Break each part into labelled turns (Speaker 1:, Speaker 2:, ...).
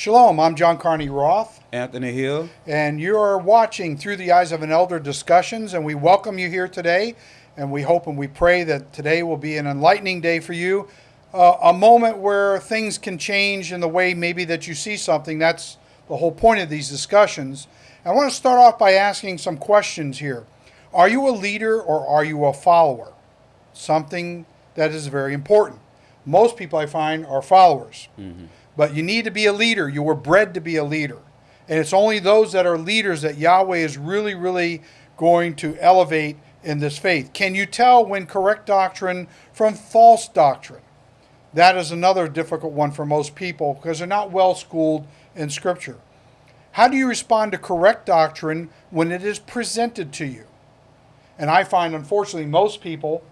Speaker 1: Shalom, I'm John Carney Roth,
Speaker 2: Anthony Hill.
Speaker 1: and you're watching Through the Eyes of an Elder Discussions, and we welcome you here today. And we hope and we pray that today will be an enlightening day for you, uh, a moment where things can change in the way maybe that you see something. That's the whole point of these discussions. I want to start off by asking some questions here. Are you a leader or are you a follower? Something that is very important. Most people I find are followers. But you need to be a leader. You were bred to be a leader. And it's only those that are leaders that Yahweh is really, really going to elevate in this faith. Can you tell when correct doctrine from false doctrine? That is another difficult one for most people because they're not well schooled in Scripture. How do you respond to correct doctrine when it is presented to you? And I find, unfortunately, most people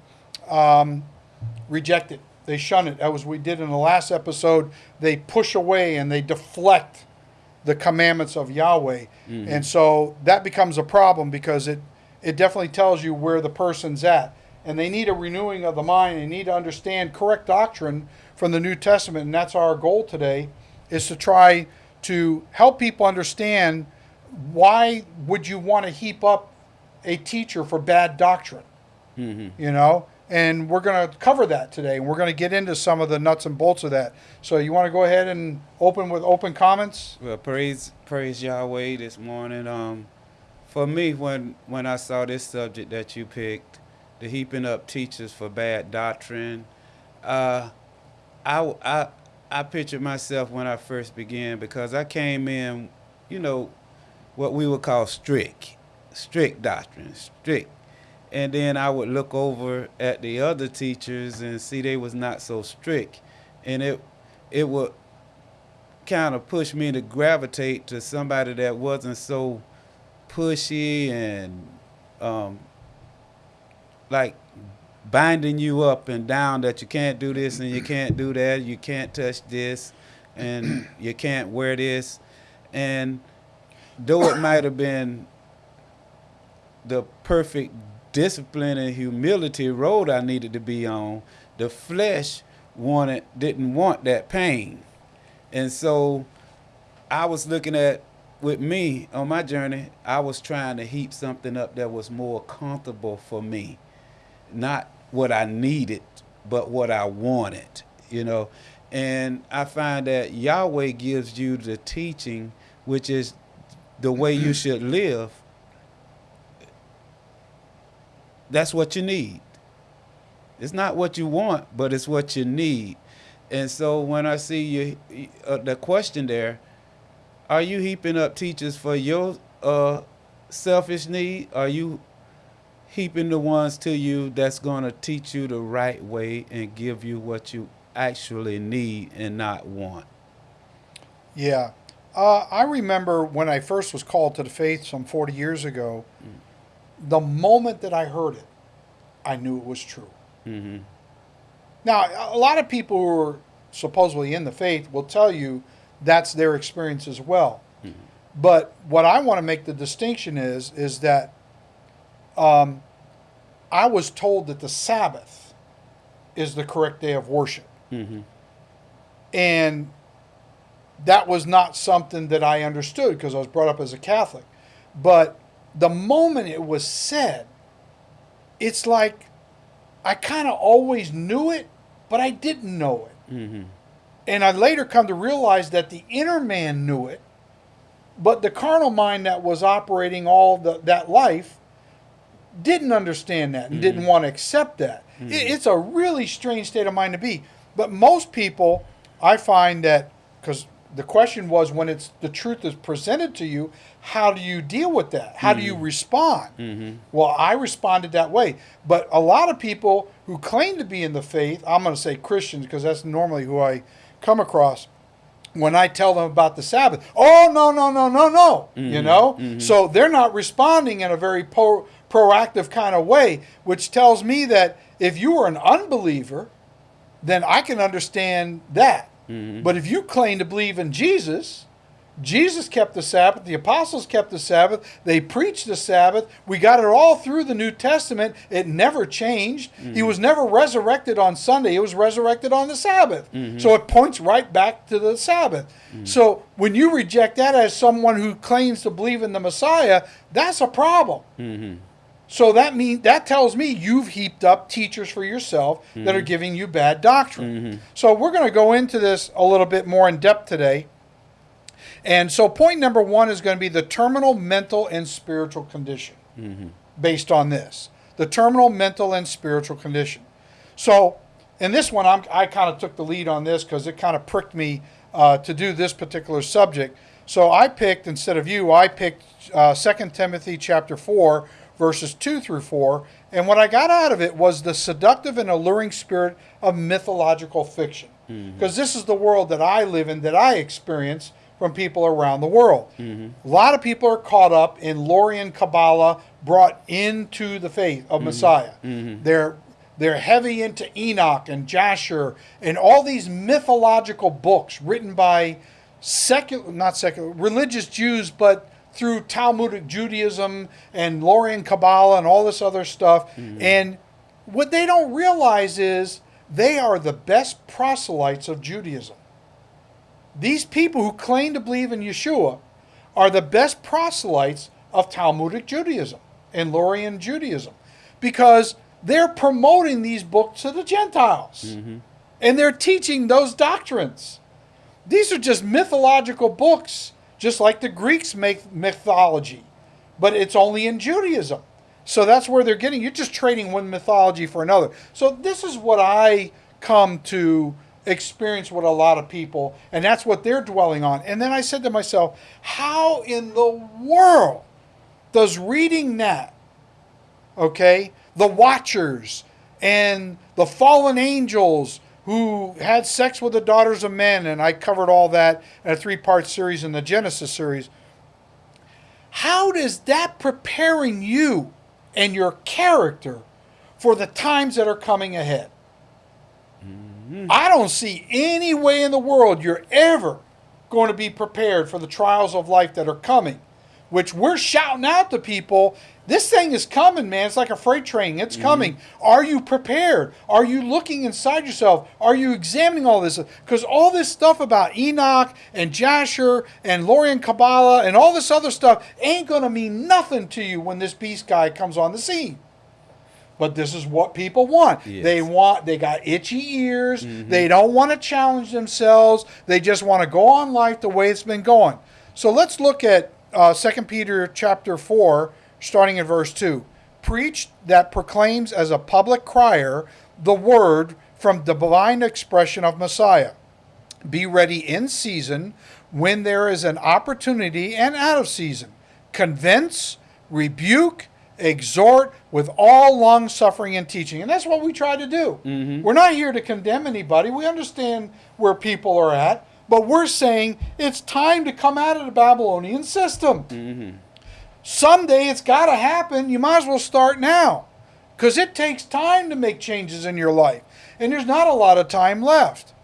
Speaker 1: um, reject it. They shun it. That was we did in the last episode. They push away and they deflect the commandments of Yahweh. Mm-hmm. And so that becomes a problem because it, it definitely tells you where the person's at. And they need a renewing of the mind. They need to understand correct doctrine from the New Testament. And that's our goal today is to try to help people understand why would you want to heap up a teacher for bad doctrine? Mm-hmm. you know and we're going to cover that today and we're going to get into some of the nuts and bolts of that so you want to go ahead and open with open comments
Speaker 2: Well, praise praise Yahweh this morning. Um, for me, when when I saw this subject that you picked, the heaping up teachers for bad doctrine, uh, I I I pictured myself when I first began because I came in, you know, what we would call strict, strict doctrine, strict. And then I would look over at the other teachers and see they was not so strict, and it it would kind of push me to gravitate to somebody that wasn't so pushy and um, like binding you up and down that you can't do this and you can't do that, you can't touch this, and you can't wear this. And though it might have been the perfect discipline and humility road I needed to be on, the flesh wanted didn't want that pain. And so I was looking at with me on my journey, I was trying to heap something up that was more comfortable for me. Not what I needed, but what I wanted, you know. And I find that Yahweh gives you the teaching, which is the way you should live. That's what you need. It's not what you want, but it's what you need. And so when I see you, uh, the question there, are you heaping up teachers for your uh, selfish need? Are you heaping the ones to you that's going to teach you the right way and give you what you actually need and not want?
Speaker 1: yeah uh, i remember when i first was called to the faith some 40 years ago the moment that i heard it i knew it was true
Speaker 2: Mm-hmm.
Speaker 1: Now, a lot of people who are supposedly in the faith will tell you that's their experience as well. But what I want to make the distinction is is that um, I was told that the Sabbath is the correct day of worship,
Speaker 2: Mm-hmm.
Speaker 1: and that was not something that I understood because I was brought up as a Catholic. But the moment it was said, it's like I kind of always knew it, but I didn't know it.
Speaker 2: Mm-hmm.
Speaker 1: And I later come to realize that the inner man knew it, but the carnal mind that was operating all the, that life didn't understand that and didn't want to accept that. It, it's a really strange state of mind to be. But most people, I find that because the question was when it's the truth is presented to you, how do you deal with that? How do you mm-hmm. respond? Mm-hmm. Well, I responded that way. But a lot of people who claim to be in the faith, I'm going to say Christians because that's normally who I come across. When I tell them about the Sabbath, oh no no no no no, you mm-hmm. know, so they're not responding in a very pro- proactive kind of way, which tells me that if you are an unbeliever, then I can understand that. But if you claim to believe in Jesus, Jesus kept the Sabbath. The apostles kept the Sabbath. They preached the Sabbath. We got it all through the New Testament. It never changed. Mm-hmm. He was never resurrected on Sunday. He was resurrected on the Sabbath. Mm-hmm. So it points right back to the Sabbath. Mm-hmm. So when you reject that as someone who claims to believe in the Messiah, that's a problem. Mm-hmm. So that mean that tells me you've heaped up teachers for yourself that are giving you bad doctrine. So we're going to go into this a little bit more in depth today. And so, point number one is going to be the terminal mental and spiritual condition mm-hmm. based on this. The terminal mental and spiritual condition. So, in this one, I'm, i kind of took the lead on this because it kind of pricked me uh, to do this particular subject. So, I picked, instead of you, I picked uh, 2 Timothy chapter 4, verses 2 through 4. And what I got out of it was the seductive and alluring spirit of mythological fiction. Because mm-hmm. this is the world that I live in, that I experience from people around the world. Mm-hmm. A lot of people are caught up in Lorian Kabbalah brought into the faith of mm-hmm. Messiah. Mm-hmm. They're they're heavy into Enoch and Jasher and all these mythological books written by secular not secular religious Jews but through Talmudic Judaism and Lorian Kabbalah and all this other stuff. Mm-hmm. And what they don't realize is they are the best proselytes of Judaism. These people who claim to believe in Yeshua are the best proselytes of Talmudic Judaism and Lorian Judaism because they're promoting these books to the Gentiles mm-hmm. and they're teaching those doctrines. These are just mythological books, just like the Greeks make mythology, but it's only in Judaism. So that's where they're getting. You're just trading one mythology for another. So this is what I come to experience with a lot of people, and that's what they're dwelling on. And then I said to myself, how in the world does reading that, okay, the Watchers and the fallen angels who had sex with the daughters of men, and I covered all that in a three part series in the Genesis series. How does that preparing you and your character for the times that are coming ahead? Mm-hmm. I don't see any way in the world you're ever going to be prepared for the trials of life that are coming, which we're shouting out to people. This thing is coming, man. It's like a freight train. It's mm-hmm. coming. Are you prepared? Are you looking inside yourself? Are you examining all this? Because all this stuff about Enoch and Jasher and Lorian Kabbalah and all this other stuff ain't going to mean nothing to you when this beast guy comes on the scene but this is what people want. Yes. They want they got itchy ears. Mm-hmm. They don't want to challenge themselves. They just want to go on life the way it's been going. So let's look at uh, 2 Peter chapter 4 starting in verse 2. Preach that proclaims as a public crier the word from the divine expression of Messiah. Be ready in season when there is an opportunity and out of season. Convince, rebuke, exhort with all long suffering and teaching. And that's what we try to do. Mm-hmm. We're not here to condemn anybody. We understand where people are at, but we're saying it's time to come out of the Babylonian system. Mm-hmm. Someday it's got to happen. You might as well start now because it takes time to make changes in your life. And there's not a lot of time left.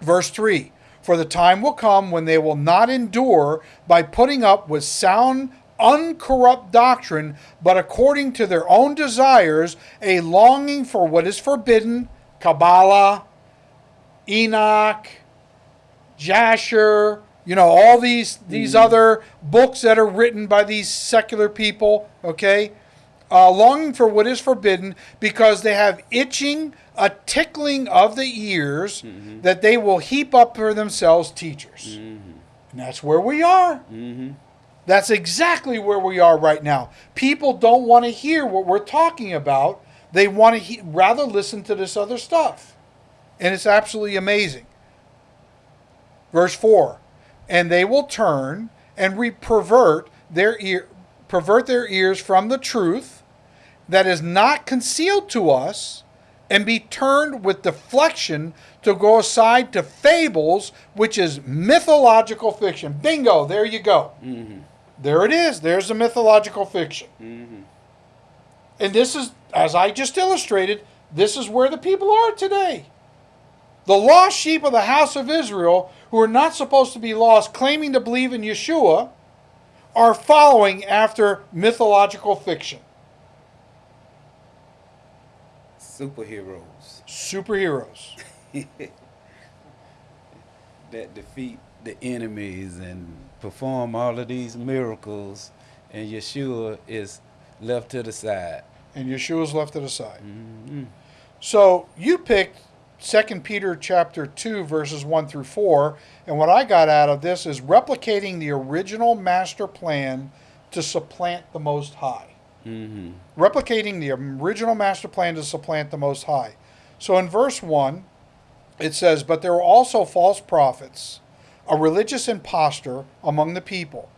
Speaker 1: Verse 3 For the time will come when they will not endure by putting up with sound uncorrupt doctrine, but according to their own desires, a longing for what is forbidden, Kabbalah, Enoch, Jasher, you know, all these these mm. other books that are written by these secular people, okay? Uh, longing for what is forbidden because they have itching, a tickling of the ears mm-hmm. that they will heap up for themselves teachers. Mm-hmm. And that's where we are. Mm-hmm. That's exactly where we are right now. People don't want to hear what we're talking about. They want to he- rather listen to this other stuff. And it's absolutely amazing. Verse 4 And they will turn and re- pervert their ear pervert their ears from the truth that is not concealed to us and be turned with deflection to go aside to fables which is mythological fiction bingo there you go mm-hmm. There it is. There's the mythological fiction. Mm-hmm. And this is, as I just illustrated, this is where the people are today. The lost sheep of the house of Israel, who are not supposed to be lost, claiming to believe in Yeshua, are following after mythological fiction.
Speaker 2: Superheroes
Speaker 1: Superheroes.
Speaker 2: that defeat the enemies and perform all of these miracles, and Yeshua is left to the side.
Speaker 1: And Yeshua's left to the side.
Speaker 2: Mhm.
Speaker 1: So you picked 2 Peter chapter 2 verses 1 through 4 and what I got out of this is replicating the original master plan to supplant the most high.
Speaker 2: Mhm.
Speaker 1: Replicating the original master plan to supplant the most high. So in verse 1 it says but there were also false prophets, a religious impostor among the people,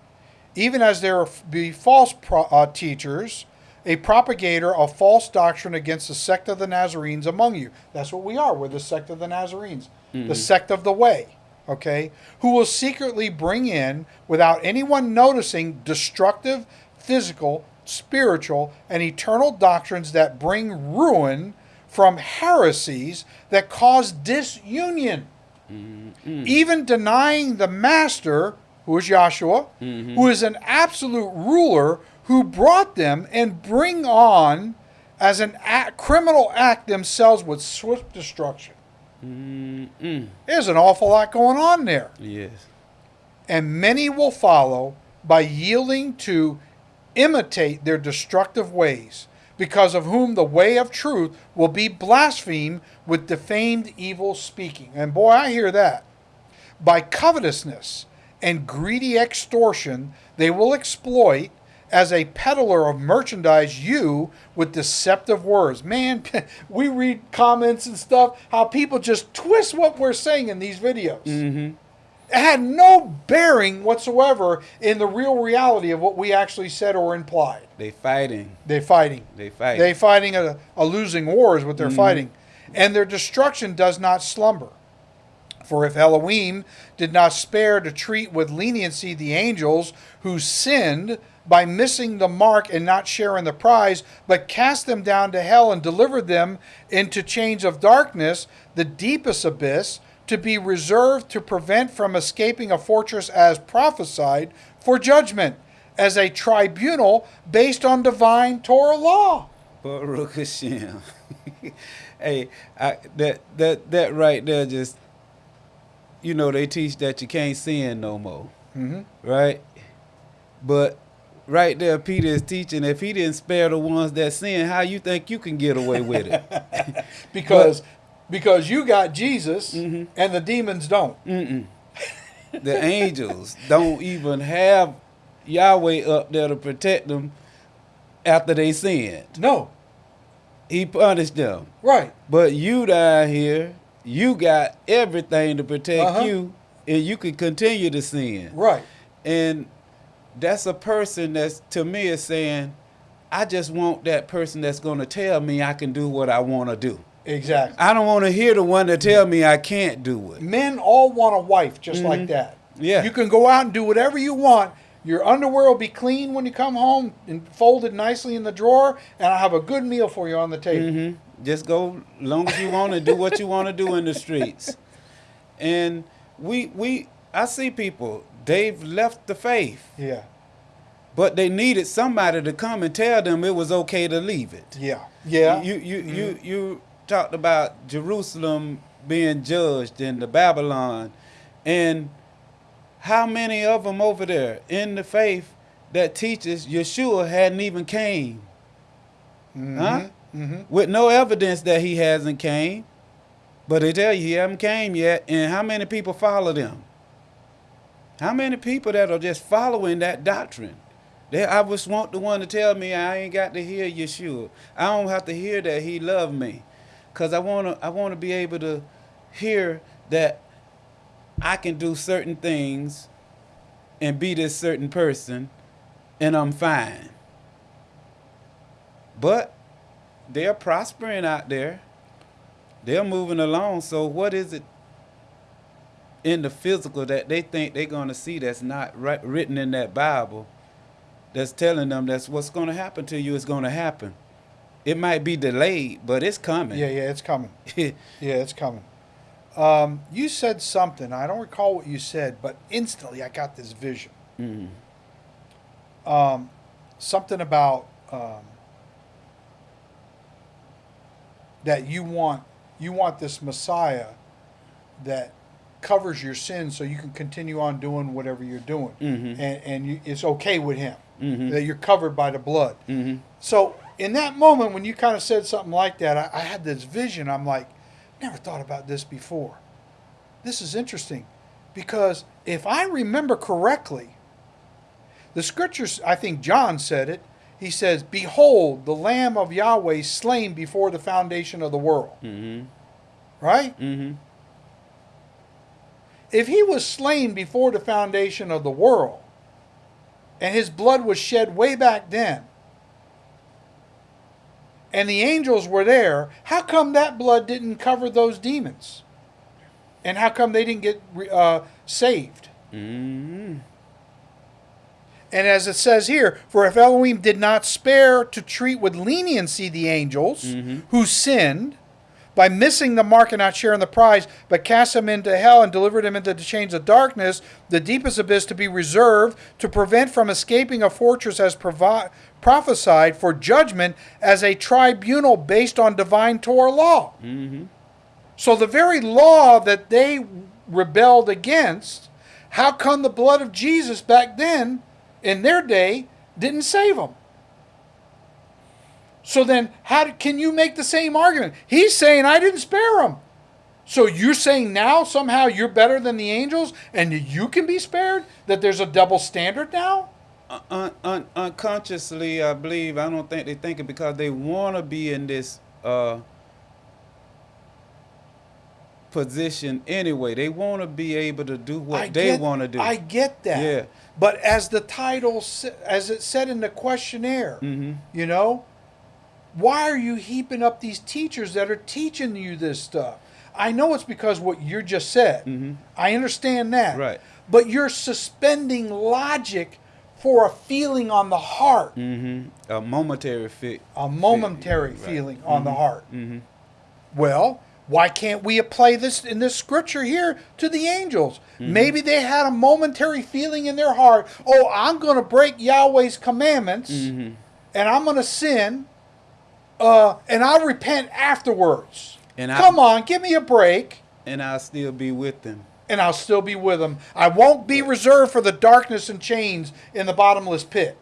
Speaker 1: even as there be false pro- uh, teachers a propagator of false doctrine against the sect of the Nazarenes among you. That's what we are. We're the sect of the Nazarenes, the mm-hmm. sect of the way, okay? Who will secretly bring in, without anyone noticing, destructive, physical, spiritual, and eternal doctrines that bring ruin from heresies that cause disunion. Mm-hmm. Even denying the master, who is Joshua, mm-hmm. who is an absolute ruler who brought them and bring on as an act, criminal act themselves with swift destruction.
Speaker 2: Mm-mm.
Speaker 1: There's an awful lot going on there.
Speaker 2: Yes.
Speaker 1: And many will follow by yielding to imitate their destructive ways, because of whom the way of truth will be blasphemed with defamed evil speaking. And boy, I hear that. By covetousness and greedy extortion, they will exploit as a peddler of merchandise you with deceptive words. Man, we read comments and stuff, how people just twist what we're saying in these videos.
Speaker 2: Mm-hmm.
Speaker 1: It had no bearing whatsoever in the real reality of what we actually said or implied.
Speaker 2: They fighting.
Speaker 1: They're fighting.
Speaker 2: They fighting.
Speaker 1: They fighting a, a losing war is what they're fighting. And their destruction does not slumber. For if Elohim did not spare to treat with leniency the angels who sinned by missing the mark and not sharing the prize, but cast them down to hell and delivered them into chains of darkness, the deepest abyss, to be reserved to prevent from escaping a fortress as prophesied for judgment, as a tribunal based on divine Torah law.
Speaker 2: Baruch Hashem. hey, I, that that that right there just, you know, they teach that you can't sin no more,
Speaker 1: hmm
Speaker 2: right? But right there, Peter is teaching if he didn't spare the ones that sin, how you think you can get away with it?
Speaker 1: because because you got Jesus
Speaker 2: Mhm.
Speaker 1: and the demons don't.
Speaker 2: Mm-mm. The angels don't even have Yahweh up there to protect them after they sinned.
Speaker 1: No,
Speaker 2: He punished them.
Speaker 1: right.
Speaker 2: But you down here, you got everything to protect
Speaker 1: Uh-huh.
Speaker 2: you, and you can continue to sin.
Speaker 1: Right.
Speaker 2: And that's a person that's to me is saying, I just want that person that's going to tell me I can do what I want to do.
Speaker 1: Exactly.
Speaker 2: I don't want to hear the one that tell me I can't do it.
Speaker 1: Men all want a wife just like that.
Speaker 2: Mm-hmm. Yeah.
Speaker 1: You can go out and do whatever you want. Your underwear will be clean when you come home and folded nicely in the drawer, and I'll have a good meal for you on the table.
Speaker 2: hmm Just go long as you want to do what you want to do in the streets. And we we I see people they've left the faith,
Speaker 1: Yeah.
Speaker 2: but they needed somebody to come and tell them it was okay to leave it.
Speaker 1: Yeah. Yeah.
Speaker 2: You you you you talked about Jerusalem being judged in the Babylon, and how many of them over there in the faith that teaches Yeshua hadn't even came, huh?
Speaker 1: hmm
Speaker 2: With no evidence that he hasn't came, but they tell you he haven't came yet, and how many people follow them? How many people that are just following that doctrine? They, I just want the one to tell me I ain't got to hear Yeshua. I don't have to hear that he loved me, cause I wanna I wanna be able to hear that I can do certain things and be this certain person, and I'm fine. But they're prospering out there. They're moving along. So what is it in the physical that they think they're going to see that's not right, written in that Bible that's telling them that's what's going to happen to you is going to happen. It might be delayed, but it's coming.
Speaker 1: Yeah. Yeah. It's coming. Yeah, it's coming. Um, you said something. I don't recall what you said, but instantly I got this vision.
Speaker 2: Mm.
Speaker 1: Um, something about um, that you want you want this Messiah that covers your sins so you can continue on doing whatever you're doing,
Speaker 2: Mhm.
Speaker 1: and and you, it's okay with Him
Speaker 2: Mhm.
Speaker 1: that you're covered by the blood.
Speaker 2: Mhm.
Speaker 1: So in that moment when you kind of said something like that, I, I had this vision. I'm like, never thought about this before. This is interesting because if I remember correctly, the scriptures, I think John said it. He says, Behold, the Lamb of Yahweh slain before the foundation of the world.
Speaker 2: Mhm.
Speaker 1: Right?
Speaker 2: Mhm.
Speaker 1: If he was slain before the foundation of the world, and his blood was shed way back then, and the angels were there, how come that blood didn't cover those demons? And how come they didn't get uh, saved?
Speaker 2: Mhm.
Speaker 1: And as it says here, for if Elohim did not spare to treat with leniency the angels
Speaker 2: Mhm.
Speaker 1: who sinned by missing the mark and not sharing the prize, but cast them into hell and delivered them into the chains of darkness, the deepest abyss to be reserved to prevent from escaping a fortress as provi- prophesied for judgment as a tribunal based on divine Torah law.
Speaker 2: Mhm.
Speaker 1: So the very law that they rebelled against, how come the blood of Jesus back then, in their day, didn't save them? So then, how can you make the same argument? He's saying I didn't spare them. So you're saying now somehow you're better than the angels and you can be spared? That there's a double standard now?
Speaker 2: Un- un- unconsciously, I believe. I don't think they think it because they want to be in this uh, position anyway. They want to be able to do what
Speaker 1: I
Speaker 2: they want to do.
Speaker 1: I get that.
Speaker 2: Yeah.
Speaker 1: But as the title, as it said in the questionnaire,
Speaker 2: hmm
Speaker 1: You know? Why are you heaping up these teachers that are teaching you this stuff? I know it's because what you just said.
Speaker 2: Mhm.
Speaker 1: I understand that.
Speaker 2: Right.
Speaker 1: But you're suspending logic for a feeling on the heart,
Speaker 2: Mm-hmm. A momentary fit.
Speaker 1: a momentary
Speaker 2: Right.
Speaker 1: feeling on the heart.
Speaker 2: hmm
Speaker 1: Well, why can't we apply this in this scripture here to the angels? Maybe they had a momentary feeling in their heart, oh, I'm going to break Yahweh's commandments
Speaker 2: hmm
Speaker 1: and I'm going to sin, uh, and I'll repent afterwards.
Speaker 2: And I-
Speaker 1: Come on, give me a break,
Speaker 2: And I'll still be with them.
Speaker 1: and I'll still be with them. I won't be reserved for the darkness and chains in the bottomless pit.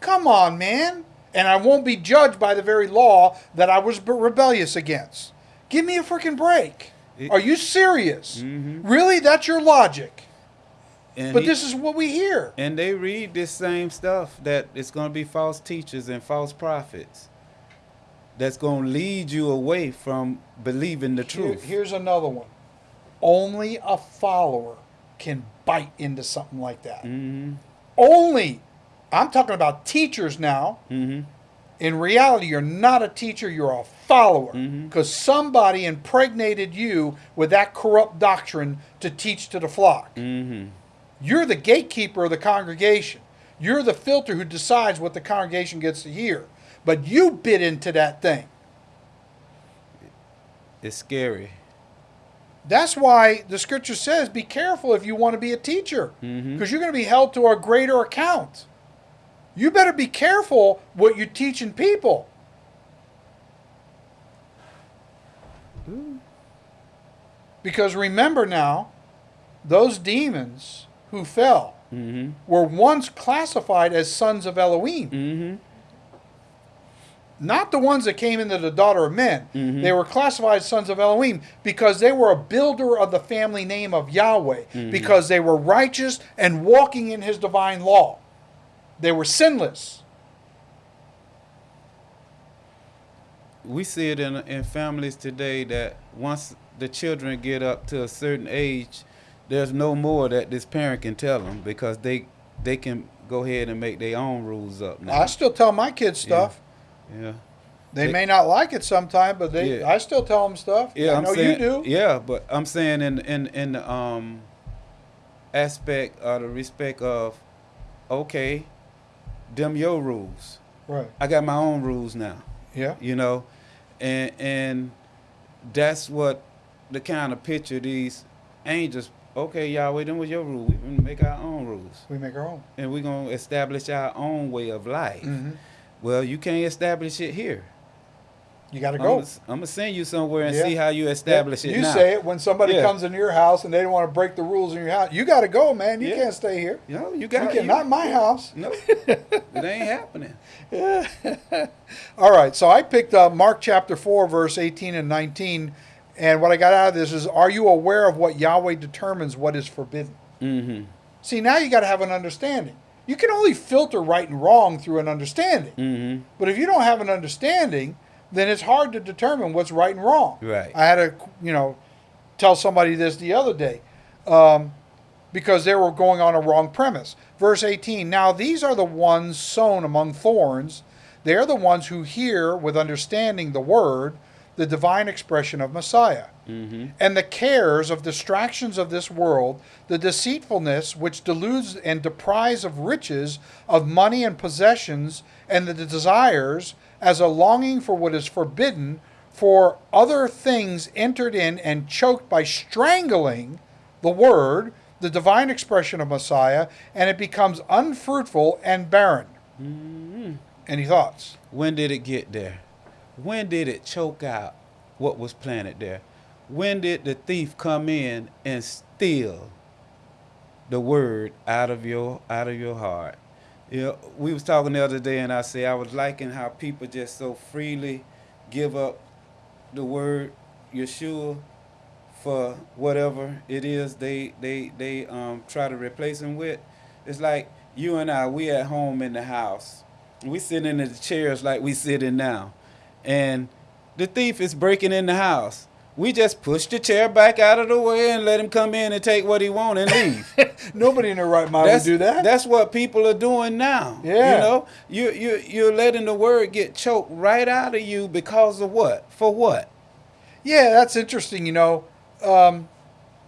Speaker 1: Come on, man. And I won't be judged by the very law that I was rebellious against. Give me a freaking break.
Speaker 2: It-
Speaker 1: Are you serious?
Speaker 2: Mhm.
Speaker 1: Really? That's your logic.
Speaker 2: And
Speaker 1: But
Speaker 2: he-
Speaker 1: this is what we hear.
Speaker 2: And they read this same stuff that it's going to be false teachers and false prophets. That's going to lead you away from believing the
Speaker 1: Here-
Speaker 2: truth.
Speaker 1: here's another one. Only a follower can bite into something like that.
Speaker 2: hmm
Speaker 1: Only. I'm talking about teachers now.
Speaker 2: hmm
Speaker 1: In reality, you're not a teacher, you're a follower. Because somebody impregnated you with that corrupt doctrine to teach to the flock.
Speaker 2: Hmm
Speaker 1: You're the gatekeeper of the congregation. You're the filter who decides what the congregation gets to hear. But you bit into that thing.
Speaker 2: It's scary.
Speaker 1: That's why the scripture says be careful if you want to be a teacher because you're going to be held to a greater account. You better be careful what you're teaching people. Because remember now, those demons who fell
Speaker 2: hmm
Speaker 1: were once classified as sons of Elohim.
Speaker 2: hmm
Speaker 1: Not the ones that came into the daughter of men.
Speaker 2: Mhm.
Speaker 1: They were classified as sons of Elohim because they were a builder of the family name of Yahweh,
Speaker 2: Mhm.
Speaker 1: because they were righteous and walking in his divine law. They were sinless.
Speaker 2: We see it in, in families today that once the children get up to a certain age, there's no more that this parent can tell them because they they can go ahead and make their own rules up now.
Speaker 1: I still tell my kids stuff.
Speaker 2: yeah.
Speaker 1: They
Speaker 2: They-
Speaker 1: may not like it sometime, but they
Speaker 2: Yeah.
Speaker 1: I still tell them stuff.
Speaker 2: Yeah,
Speaker 1: I
Speaker 2: I'm
Speaker 1: know
Speaker 2: saying,
Speaker 1: you do.
Speaker 2: Yeah, but I'm saying in in in the um aspect or the respect of okay, them your rules.
Speaker 1: Right.
Speaker 2: I got my own rules now.
Speaker 1: Yeah.
Speaker 2: You know, and and that's what the kind of picture these angels. Okay, y'all, wait, then was your rule. We make our own rules,
Speaker 1: We make our own.
Speaker 2: and we're gonna establish our own way of life.
Speaker 1: Mhm.
Speaker 2: Well, you can't establish it here.
Speaker 1: You got to go.
Speaker 2: I'm gonna send you somewhere and
Speaker 1: Yeah.
Speaker 2: see how you establish
Speaker 1: Yeah,
Speaker 2: it
Speaker 1: You
Speaker 2: now.
Speaker 1: say it when somebody
Speaker 2: Yeah.
Speaker 1: comes into your house and they don't want to break the rules in your house. You got to go, man. You can't stay here.
Speaker 2: You know, you got
Speaker 1: can, not my house.
Speaker 2: No, it ain't happening.
Speaker 1: All right, so I picked up Mark chapter 4, verse 18 and 19. And what I got out of this is Are you aware of what Yahweh determines what is forbidden?
Speaker 2: Mm-hmm.
Speaker 1: See, now you got to have an understanding. You can only filter right and wrong through an understanding.
Speaker 2: Mm-hmm.
Speaker 1: But if you don't have an understanding, then it's hard to determine what's right and wrong.
Speaker 2: Right.
Speaker 1: I had to, you know, tell somebody this the other day um, because they were going on a wrong premise. Verse 18 Now these are the ones sown among thorns. They are the ones who hear with understanding the word, the divine expression of Messiah.
Speaker 2: Mm-hmm.
Speaker 1: And the cares of distractions of this world, the deceitfulness which deludes and deprives of riches, of money and possessions, and the desires, as a longing for what is forbidden, for other things entered in and choked by strangling the word, the divine expression of Messiah, and it becomes unfruitful and barren. Any thoughts?
Speaker 2: When did it get there? When did it choke out what was planted there? When did the thief come in and steal the word out of your out of your heart? You know, we was talking the other day, and I say I was liking how people just so freely give up the word Yeshua for whatever it is they they they um, try to replace him with. It's like you and I, we at home in the house. We sitting in the chairs like we sitting now, and the thief is breaking in the house. We just push the chair back out of the way and let him come in and take what he want and leave.
Speaker 1: Nobody in their right mind
Speaker 2: that's,
Speaker 1: would do that.
Speaker 2: That's what people are doing now.
Speaker 1: Yeah.
Speaker 2: You know, you you you're letting the word get choked right out of you because of what? For what?
Speaker 1: Yeah, that's interesting. You know, um,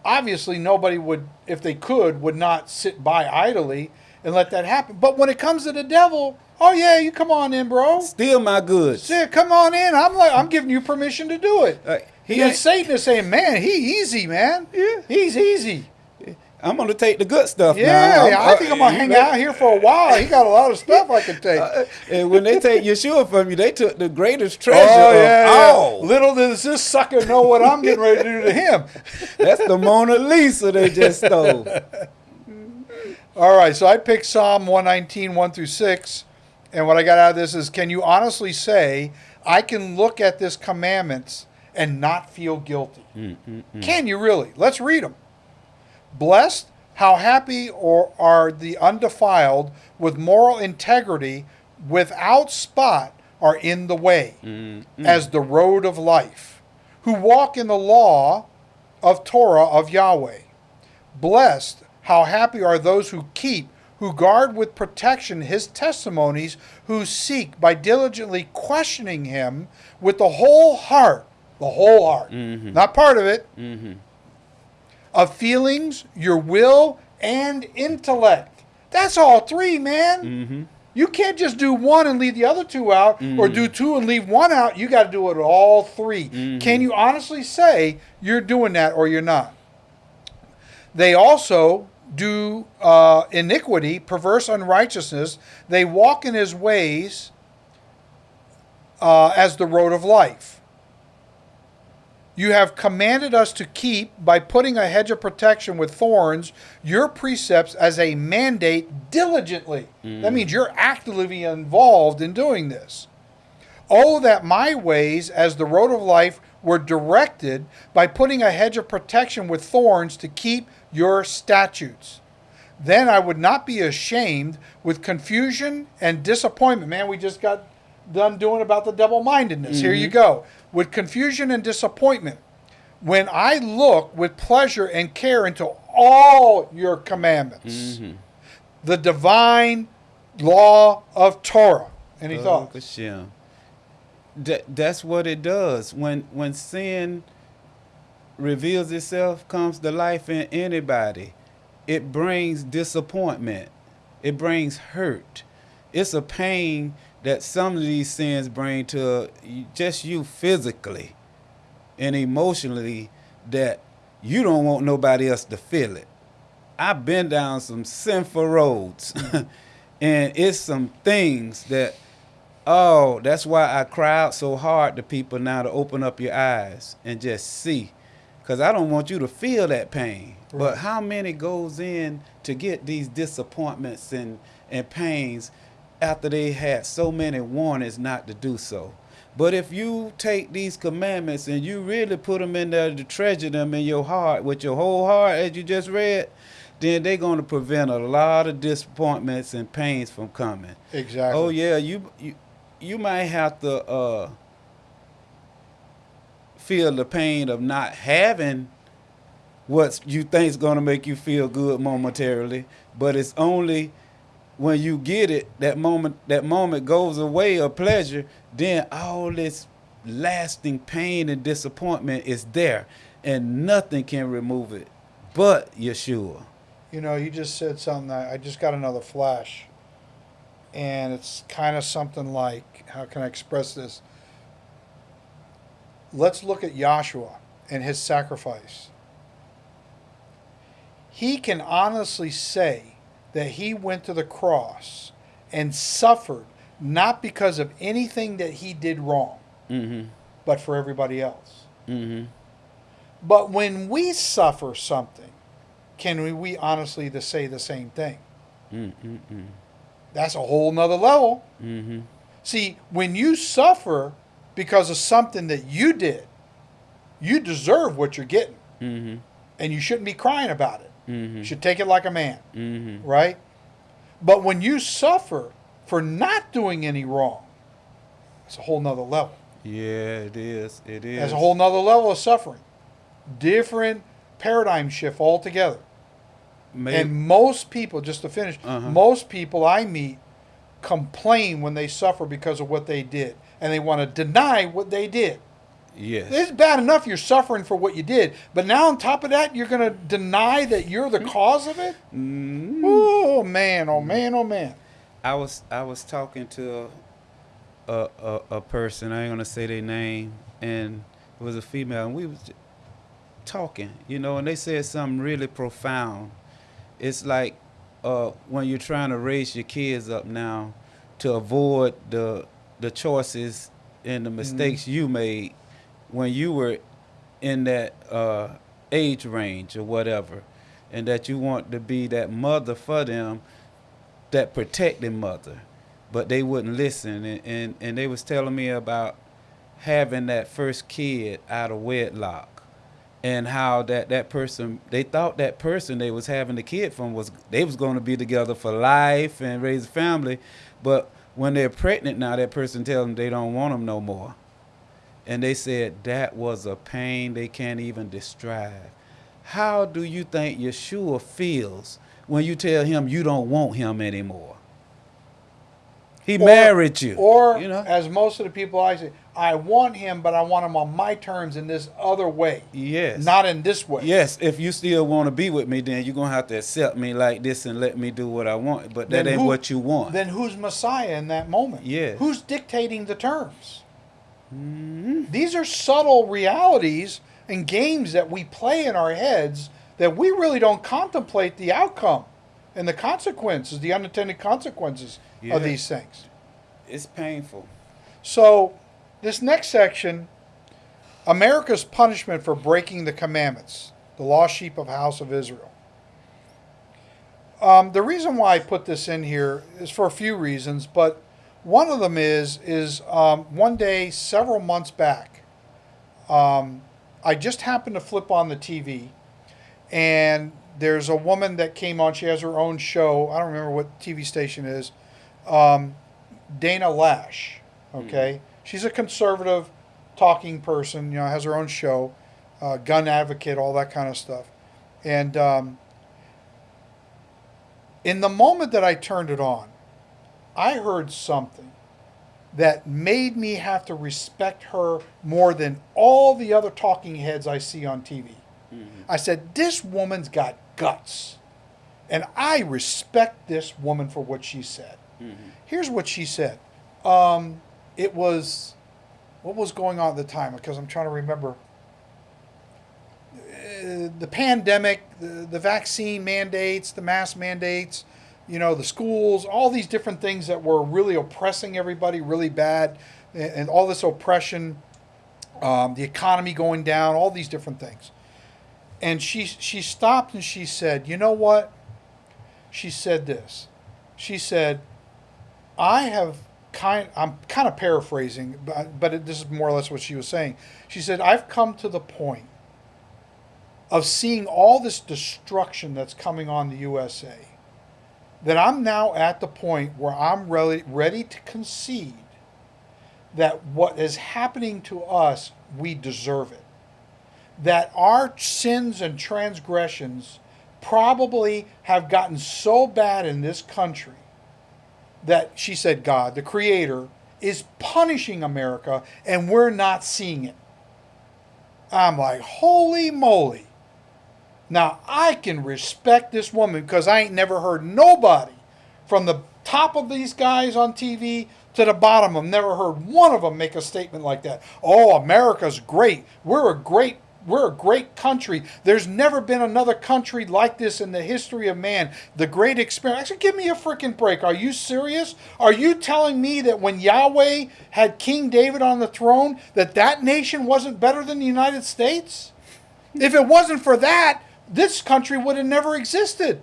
Speaker 1: obviously nobody would, if they could, would not sit by idly and let that happen. But when it comes to the devil, oh yeah, you come on in, bro.
Speaker 2: Steal my goods.
Speaker 1: Yeah, come on in. I'm like, I'm giving you permission to do it.
Speaker 2: Uh, he
Speaker 1: and Satan is saying, man, he easy, man.
Speaker 2: Yeah.
Speaker 1: he's easy.
Speaker 2: I'm gonna take the good stuff
Speaker 1: Yeah,
Speaker 2: now.
Speaker 1: I think I'm gonna hang
Speaker 2: know,
Speaker 1: out here for a while. He got a lot of stuff I can take.
Speaker 2: uh, and when they take Yeshua from you, they took the greatest treasure
Speaker 1: Oh
Speaker 2: of
Speaker 1: yeah, yeah.
Speaker 2: all.
Speaker 1: Little does this sucker know what I'm getting ready to do to him.
Speaker 2: That's the Mona Lisa they just stole.
Speaker 1: All right, so I picked Psalm 119, 1 through 6. And what I got out of this is can you honestly say, I can look at this commandments and not feel guilty? Mm, mm, mm. Can you really? Let's read them. Blessed, how happy or are the undefiled with moral integrity, without spot, are in the way, as the road of life, who walk in the law of Torah of Yahweh. Blessed, how happy are those who keep, who guard with protection his testimonies, who seek by diligently questioning him with the whole heart, the whole heart, mm-hmm. not part of it, mm-hmm. of feelings, your will, and intellect. That's all three, man. Mm-hmm. You can't just do one and leave the other two out, or do two and leave one out. You got to do it all 3 Can you honestly say you're doing that or you're not? They also do uh, iniquity, perverse unrighteousness. They walk in his ways uh, as the road of life. You have commanded us to keep, by putting a hedge of protection with thorns, your precepts as a mandate diligently. That means you're actively involved in doing this. Oh, that my ways as the road of life were directed by putting a hedge of protection with thorns to keep your statutes. Then I would not be ashamed with confusion and disappointment. Man, we just got done doing about the double mindedness. Here you mm-hmm. go. With confusion and disappointment. When I look with pleasure and care into all your commandments, mm-hmm. the divine law of Torah. Any
Speaker 2: Baruch
Speaker 1: thoughts?
Speaker 2: That, that's what it does. When when sin reveals itself, comes to life in anybody, it brings disappointment. It brings hurt. It's a pain that some of these sins bring to just you physically and emotionally that you don't want nobody else to feel it. I've been down some sinful roads, and it's some things that, oh, that's why I cry out so hard to people now to open up your eyes and just see. Because I don't want you to feel that pain.
Speaker 1: Right.
Speaker 2: But how many goes in to get these disappointments and, and pains after they had so many warnings not to do so? But if you take these commandments and you really put them in there to treasure them in your heart with your whole heart, as you just read, then they're going to prevent a lot of disappointments and pains from coming.
Speaker 1: Exactly.
Speaker 2: Oh yeah, you you you might have to uh, feel the pain of not having what you think is going to make you feel good momentarily, but it's only when you get it that moment that moment goes away of pleasure, then all this lasting pain and disappointment is there, and nothing can remove it but Yeshua.
Speaker 1: You know, you just said something. That I just got another flash, and it's kind of something like, how can I express this? Let's look at Joshua and his sacrifice. He can honestly say that he went to the cross and suffered not because of anything that he did wrong,
Speaker 2: Mm-hmm.
Speaker 1: but for everybody else.
Speaker 2: Mm-hmm.
Speaker 1: But when we suffer something, can we, we honestly to say the same thing?
Speaker 2: Mm-hmm.
Speaker 1: That's a whole nother level.
Speaker 2: Mm-hmm.
Speaker 1: See, when you suffer because of something that you did, you deserve what you're getting.
Speaker 2: Mm-hmm.
Speaker 1: And you shouldn't be crying about it.
Speaker 2: Mm-hmm.
Speaker 1: You should take it like a man,
Speaker 2: Mm-hmm.
Speaker 1: right? But when you suffer for not doing any wrong, it's a whole nother level.
Speaker 2: Yeah, it is. It is.
Speaker 1: That's a whole nother level of suffering. Different paradigm shift altogether.
Speaker 2: Maybe,
Speaker 1: And most people, just to finish,
Speaker 2: Uh-huh.
Speaker 1: most people I meet complain when they suffer because of what they did. And they want to deny what they did.
Speaker 2: yes.
Speaker 1: It's bad enough you're suffering for what you did, but now on top of that, you're going to deny that you're the cause of it?
Speaker 2: Mm.
Speaker 1: Oh, man, oh, man, oh, man.
Speaker 2: I was I was talking to a, a a person. I ain't gonna say their name, and it was a female, and we was talking, you know, and they said something really profound. It's like uh, when you're trying to raise your kids up now to avoid the the choices and the mistakes you made when you were in that uh, age range or whatever, and that you want to be that mother for them, that protecting mother, but they wouldn't listen, and, and and they was telling me about having that first kid out of wedlock, and how that that person they thought that person they was having the kid from was they was going to be together for life and raise a family, but when they're pregnant now, that person tells them they don't want them no more. And they said that was a pain they can't even describe. How do you think Yeshua feels when you tell him you don't want him anymore? He
Speaker 1: Or-
Speaker 2: married you.
Speaker 1: Or,
Speaker 2: you know?
Speaker 1: as most of the people I say, I want him, but I want him on my terms in this other way,
Speaker 2: yes.
Speaker 1: not in this way.
Speaker 2: Yes, if you still want to be with me, then you're gonna have to accept me like this and let me do what I want. But that
Speaker 1: Then
Speaker 2: ain't
Speaker 1: who-
Speaker 2: what you want.
Speaker 1: Then who's Messiah in that moment?
Speaker 2: Yes.
Speaker 1: Who's dictating the terms?
Speaker 2: Mhm.
Speaker 1: These are subtle realities and games that we play in our heads that we really don't contemplate the outcome and the consequences, the unintended consequences
Speaker 2: Yeah.
Speaker 1: of these things.
Speaker 2: It's painful.
Speaker 1: So, this next section America's punishment for breaking the commandments, the lost sheep of house of Israel. Um, the reason why I put this in here is for a few reasons, but one of them is is um, one day several months back, um, I just happened to flip on the TV, and there's a woman that came on. She has her own show. I don't remember what TV station is. Um, Dana Loesch. Okay, she's a conservative talking person. You know, has her own show, uh, gun advocate, all that kind of stuff. And um, in the moment that I turned it on, I heard something that made me have to respect her more than all the other talking heads I see on TV. I said, This woman's got guts. And I respect this woman for what she said. Here's what she said. Um, it was, what was going on at the time? Because I'm trying to remember. uh, the pandemic, the, the vaccine mandates, the mask mandates, you know, the schools, all these different things that were really oppressing everybody really bad, and, and all this oppression, um, the economy going down, all these different things. And she she stopped and she said, "You know what?" She said this. She said, "I have kind. I'm kind of paraphrasing, but but it, this is more or less what she was saying. She said, "I've come to the point of seeing all this destruction that's coming on the USA." That I'm now at the point where I'm ready, ready to concede that what is happening to us, we deserve it. That our sins and transgressions probably have gotten so bad in this country that she said, God, the Creator, is punishing America and we're not seeing it. I'm like, holy moly. Now, I can respect this woman because I ain't never heard nobody from the top of these guys on TV to the bottom. I've never heard one of them make a statement like that. Oh, America's great. We're a great we're a great country. There's never been another country like this in the history of man. The great experience. Actually, give me a freaking break. Are you serious? Are you telling me that when Yahweh had King David on the throne, that that nation wasn't better than the United States? If it wasn't for that, this country would have never existed.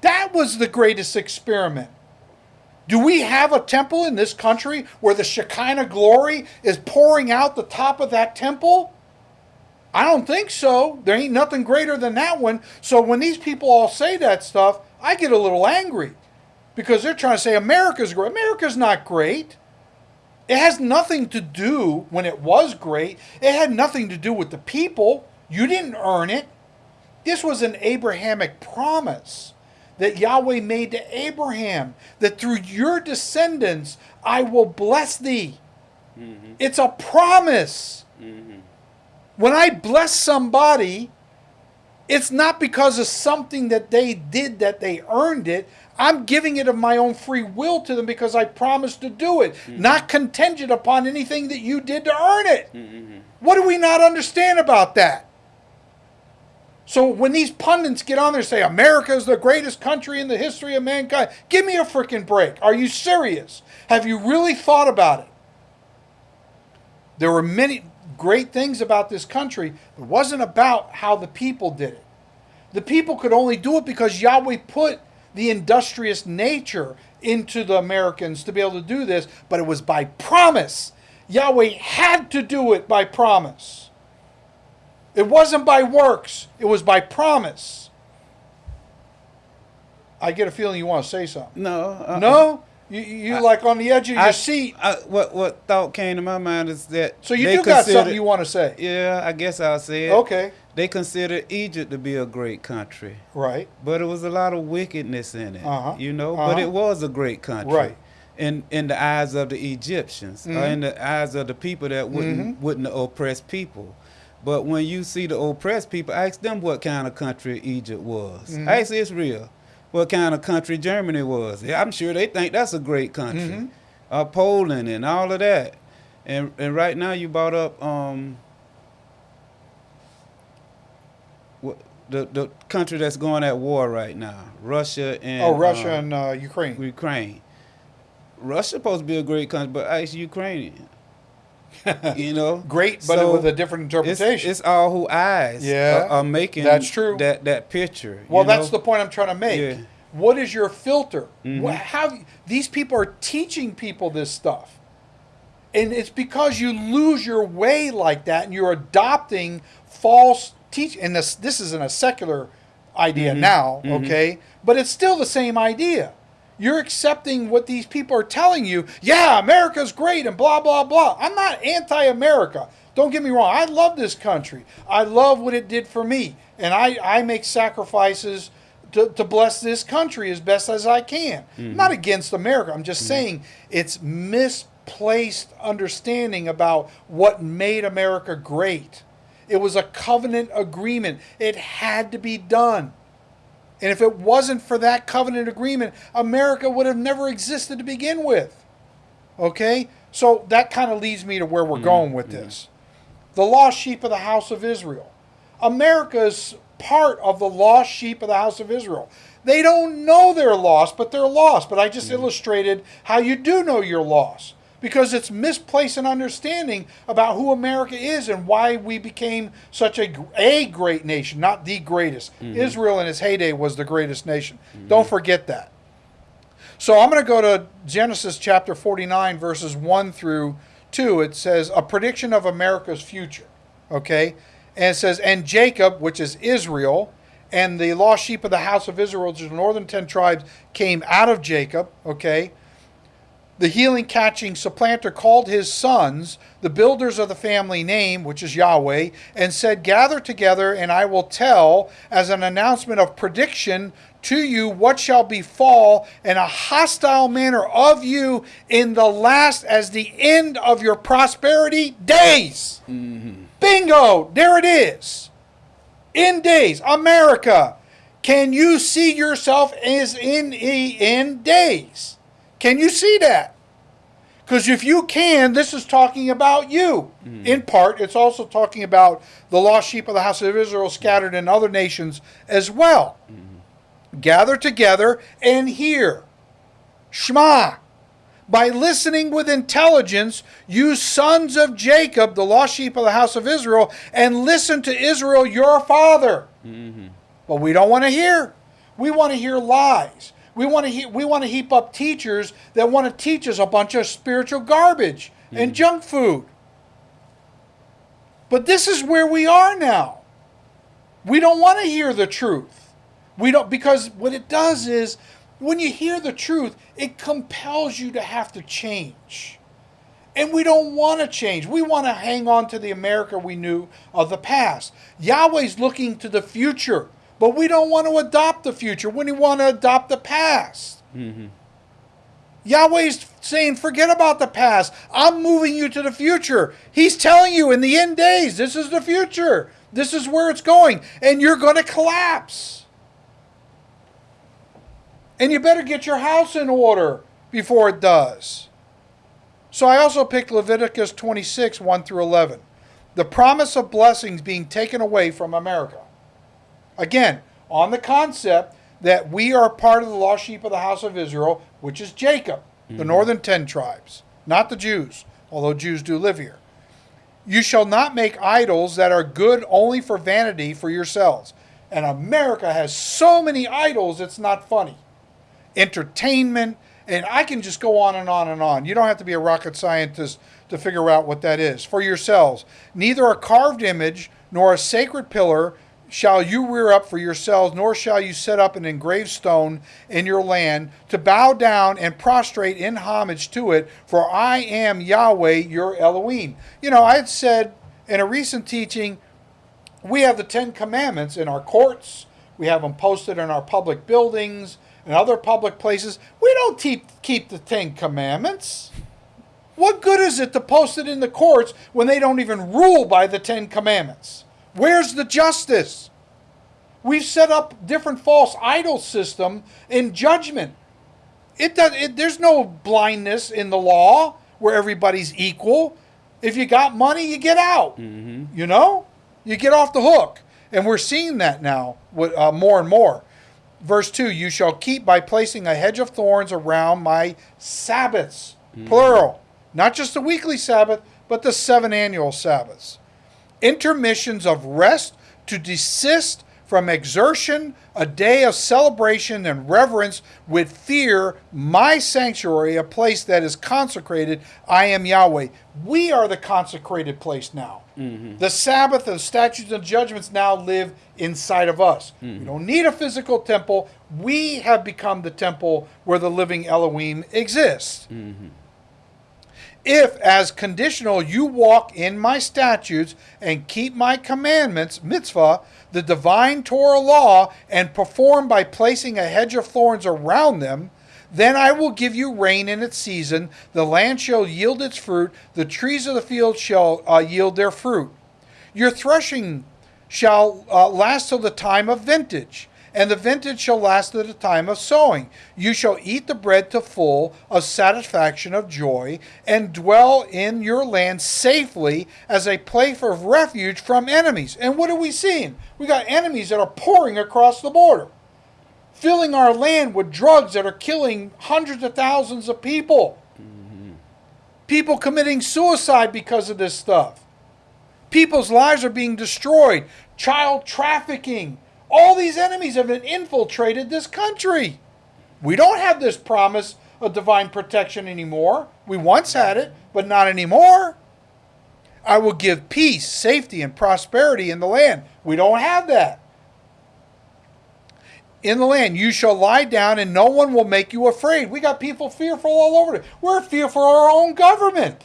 Speaker 1: That was the greatest experiment. Do we have a temple in this country where the Shekinah glory is pouring out the top of that temple? I don't think so. There ain't nothing greater than that one. So when these people all say that stuff, I get a little angry because they're trying to say America's great. America's not great. It has nothing to do when it was great. It had nothing to do with the people. You didn't earn it. This was an Abrahamic promise that Yahweh made to Abraham that through your descendants I will bless thee. Mm-hmm. It's a promise. Mm-hmm. When I bless somebody, it's not because of something that they did that they earned it. I'm giving it of my own free will to them because I promised to do it, mm-hmm. not contingent upon anything that you did to earn it. Mm-hmm. What do we not understand about that? So when these pundits get on there and say America is the greatest country in the history of mankind, give me a freaking break. Are you serious? Have you really thought about it? There were many great things about this country. It wasn't about how the people did it. The people could only do it because Yahweh put the industrious nature into the Americans to be able to do this, but it was by promise. Yahweh had to do it by promise. It wasn't by works, it was by promise. I get a feeling you want to say something.
Speaker 2: No. Uh,
Speaker 1: no? You, you I, like on the edge of your
Speaker 2: I,
Speaker 1: seat.
Speaker 2: I, what what thought came to my mind is that
Speaker 1: so you do got something you want to say.
Speaker 2: Yeah, I guess I'll say it.
Speaker 1: Okay.
Speaker 2: They considered Egypt to be a great country.
Speaker 1: Right.
Speaker 2: But it was a lot of wickedness in it.
Speaker 1: Uh-huh.
Speaker 2: You know,
Speaker 1: uh-huh.
Speaker 2: but it was a great country.
Speaker 1: Right.
Speaker 2: In in the eyes of the Egyptians, mm-hmm. or in the eyes of the people that wouldn't mm-hmm. wouldn't oppress people. But when you see the oppressed people, ask them what kind of country Egypt was. Mm-hmm. Ask Israel what kind of country Germany was. Yeah, I'm sure they think that's a great country. Mm-hmm. Uh, Poland and all of that. And and right now you brought up um, what, the the country that's going at war right now, Russia and
Speaker 1: oh Russia um, and uh, Ukraine.
Speaker 2: Ukraine. Russia's supposed to be a great country, but ask Ukraine you know,
Speaker 1: great, but so with a different interpretation.
Speaker 2: It's, it's all who eyes
Speaker 1: yeah,
Speaker 2: are, are, making
Speaker 1: that's true.
Speaker 2: That that picture.
Speaker 1: Well, that's know? the point I'm trying to make. Yeah. What is your filter? Mm-hmm. How these people are teaching people this stuff, and it's because you lose your way like that, and you're adopting false teach. And this this isn't a secular idea mm-hmm. now, mm-hmm. okay? But it's still the same idea. You're accepting what these people are telling you. Yeah, America's great and blah, blah, blah. I'm not anti America. Don't get me wrong. I love this country. I love what it did for me. And I, I make sacrifices to, to bless this country as best as I can. Mm-hmm. not against America. I'm just mm-hmm. saying it's misplaced understanding about what made America great. It was a covenant agreement, it had to be done. And if it wasn't for that covenant agreement, America would have never existed to begin with. Okay? So that kind of leads me to where we're mm-hmm. going with this. the lost sheep of the house of Israel. America is part of the lost sheep of the house of Israel. They don't know they're lost, but they're lost. But I just illustrated how you do know you're lost because it's misplaced an understanding about who America is and why we became such a, a great nation, not the greatest. Mm-hmm. Israel in its heyday was the greatest nation. Mm-hmm. Don't forget that. So I'm going to go to Genesis chapter 49, verses 1 through 2. It says, A prediction of America's future. Okay? And it says, And Jacob, which is Israel, and the lost sheep of the house of Israel, which is the northern ten tribes, came out of Jacob. Okay? The healing catching supplanter called his sons, the builders of the family name, which is Yahweh, and said, Gather together, and I will tell as an announcement of prediction to you what shall befall in a hostile manner of you in the last as the end of your prosperity days. Mm-hmm. Bingo! There it is. In days. America. Can you see yourself as in in days? Can you see that? Because if you can, this is talking about you. Hmm. In part, it's also talking about the lost sheep of the house of Israel scattered in other nations as well. Hmm. Gather together and hear. Shema. By listening with intelligence, you sons of Jacob, the lost sheep of the house of Israel, and listen to Israel, your father. Mm-hmm. But we don't want to hear. We want to hear lies. We want to he- we want to heap up teachers that want to teach us a bunch of spiritual garbage and mm. junk food. But this is where we are now. We don't want to hear the truth. We don't because what it does is when you hear the truth, it compels you to have to change. And we don't want to change. We want to hang on to the America we knew of the past. Yahweh's looking to the future, but we don't want to adopt the future. We want to adopt the past. Mm-hmm. Yahweh's saying, forget about the past. I'm moving you to the future. He's telling you in the end days, this is the future. This is where it's going. And you're going to collapse. And you better get your house in order before it does. So I also picked Leviticus 26, 1 through 11. The promise of blessings being taken away from America. Again, on the concept that we are part of the lost sheep of the house of Israel, which is Jacob, the mm-hmm. northern ten tribes, not the Jews, although Jews do live here. You shall not make idols that are good only for vanity for yourselves. And America has so many idols, it's not funny. Entertainment, and I can just go on and on and on. You don't have to be a rocket scientist to figure out what that is. For yourselves, neither a carved image nor a sacred pillar shall you rear up for yourselves, nor shall you set up an engraved stone in your land to bow down and prostrate in homage to it, for I am Yahweh your Elohim. You know, I had said in a recent teaching, we have the Ten Commandments in our courts, we have them posted in our public buildings and other public places. We don't keep, keep the Ten Commandments. What good is it to post it in the courts when they don't even rule by the Ten Commandments? Where's the justice? We've set up different false idol system in judgment. It does. It, there's no blindness in the law where everybody's equal. If you got money, you get out. You know, you get off the hook, and we're seeing that now with, uh, more and more. Verse two: You shall keep by placing a hedge of thorns around my Sabbaths, plural, not just the weekly Sabbath, but the seven annual Sabbaths intermissions of rest to desist from exertion, a day of celebration and reverence with fear, my sanctuary, a place that is consecrated. I am Yahweh. We are the consecrated place now. Mm-hmm. The Sabbath, the statutes and judgments now live inside of us. Mm-hmm. We don't need a physical temple. We have become the temple where the living Elohim exists. Mm-hmm. If, as conditional, you walk in my statutes and keep my commandments, mitzvah, the divine Torah law, and perform by placing a hedge of thorns around them, then I will give you rain in its season, the land shall yield its fruit, the trees of the field shall uh, yield their fruit. Your threshing shall uh, last till the time of vintage, and the vintage shall last to the time of sowing. You shall eat the bread to full of satisfaction of joy, and dwell in your land safely as a place of refuge from enemies. And what are we seeing? We got enemies that are pouring across the border, filling our land with drugs that are killing hundreds of thousands of people. People committing suicide because of this stuff. People's lives are being destroyed. Child trafficking. All these enemies have infiltrated this country. We don't have this promise of divine protection anymore. We once had it, but not anymore. I will give peace, safety, and prosperity in the land. We don't have that. In the land, you shall lie down, and no one will make you afraid. We got people fearful all over it. We're fearful of our own government.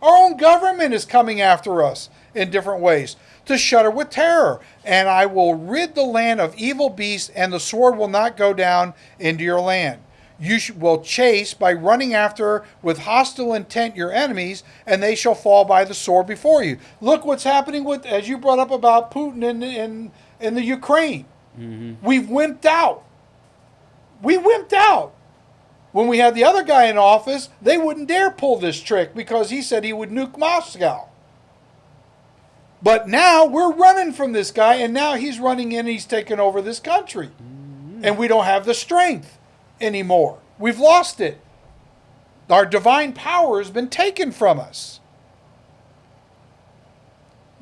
Speaker 1: Our own government is coming after us in different ways to shudder with terror. And I will rid the land of evil beasts, and the sword will not go down into your land. You will chase by running after with hostile intent your enemies, and they shall fall by the sword before you. Look what's happening with, as you brought up about Putin in in, in the Ukraine. Mm-hmm. We've wimped out. We wimped out. When we had the other guy in office, they wouldn't dare pull this trick because he said he would nuke Moscow. But now we're running from this guy, and now he's running in, he's taking over this country. Mm-hmm. And we don't have the strength anymore. We've lost it. Our divine power has been taken from us.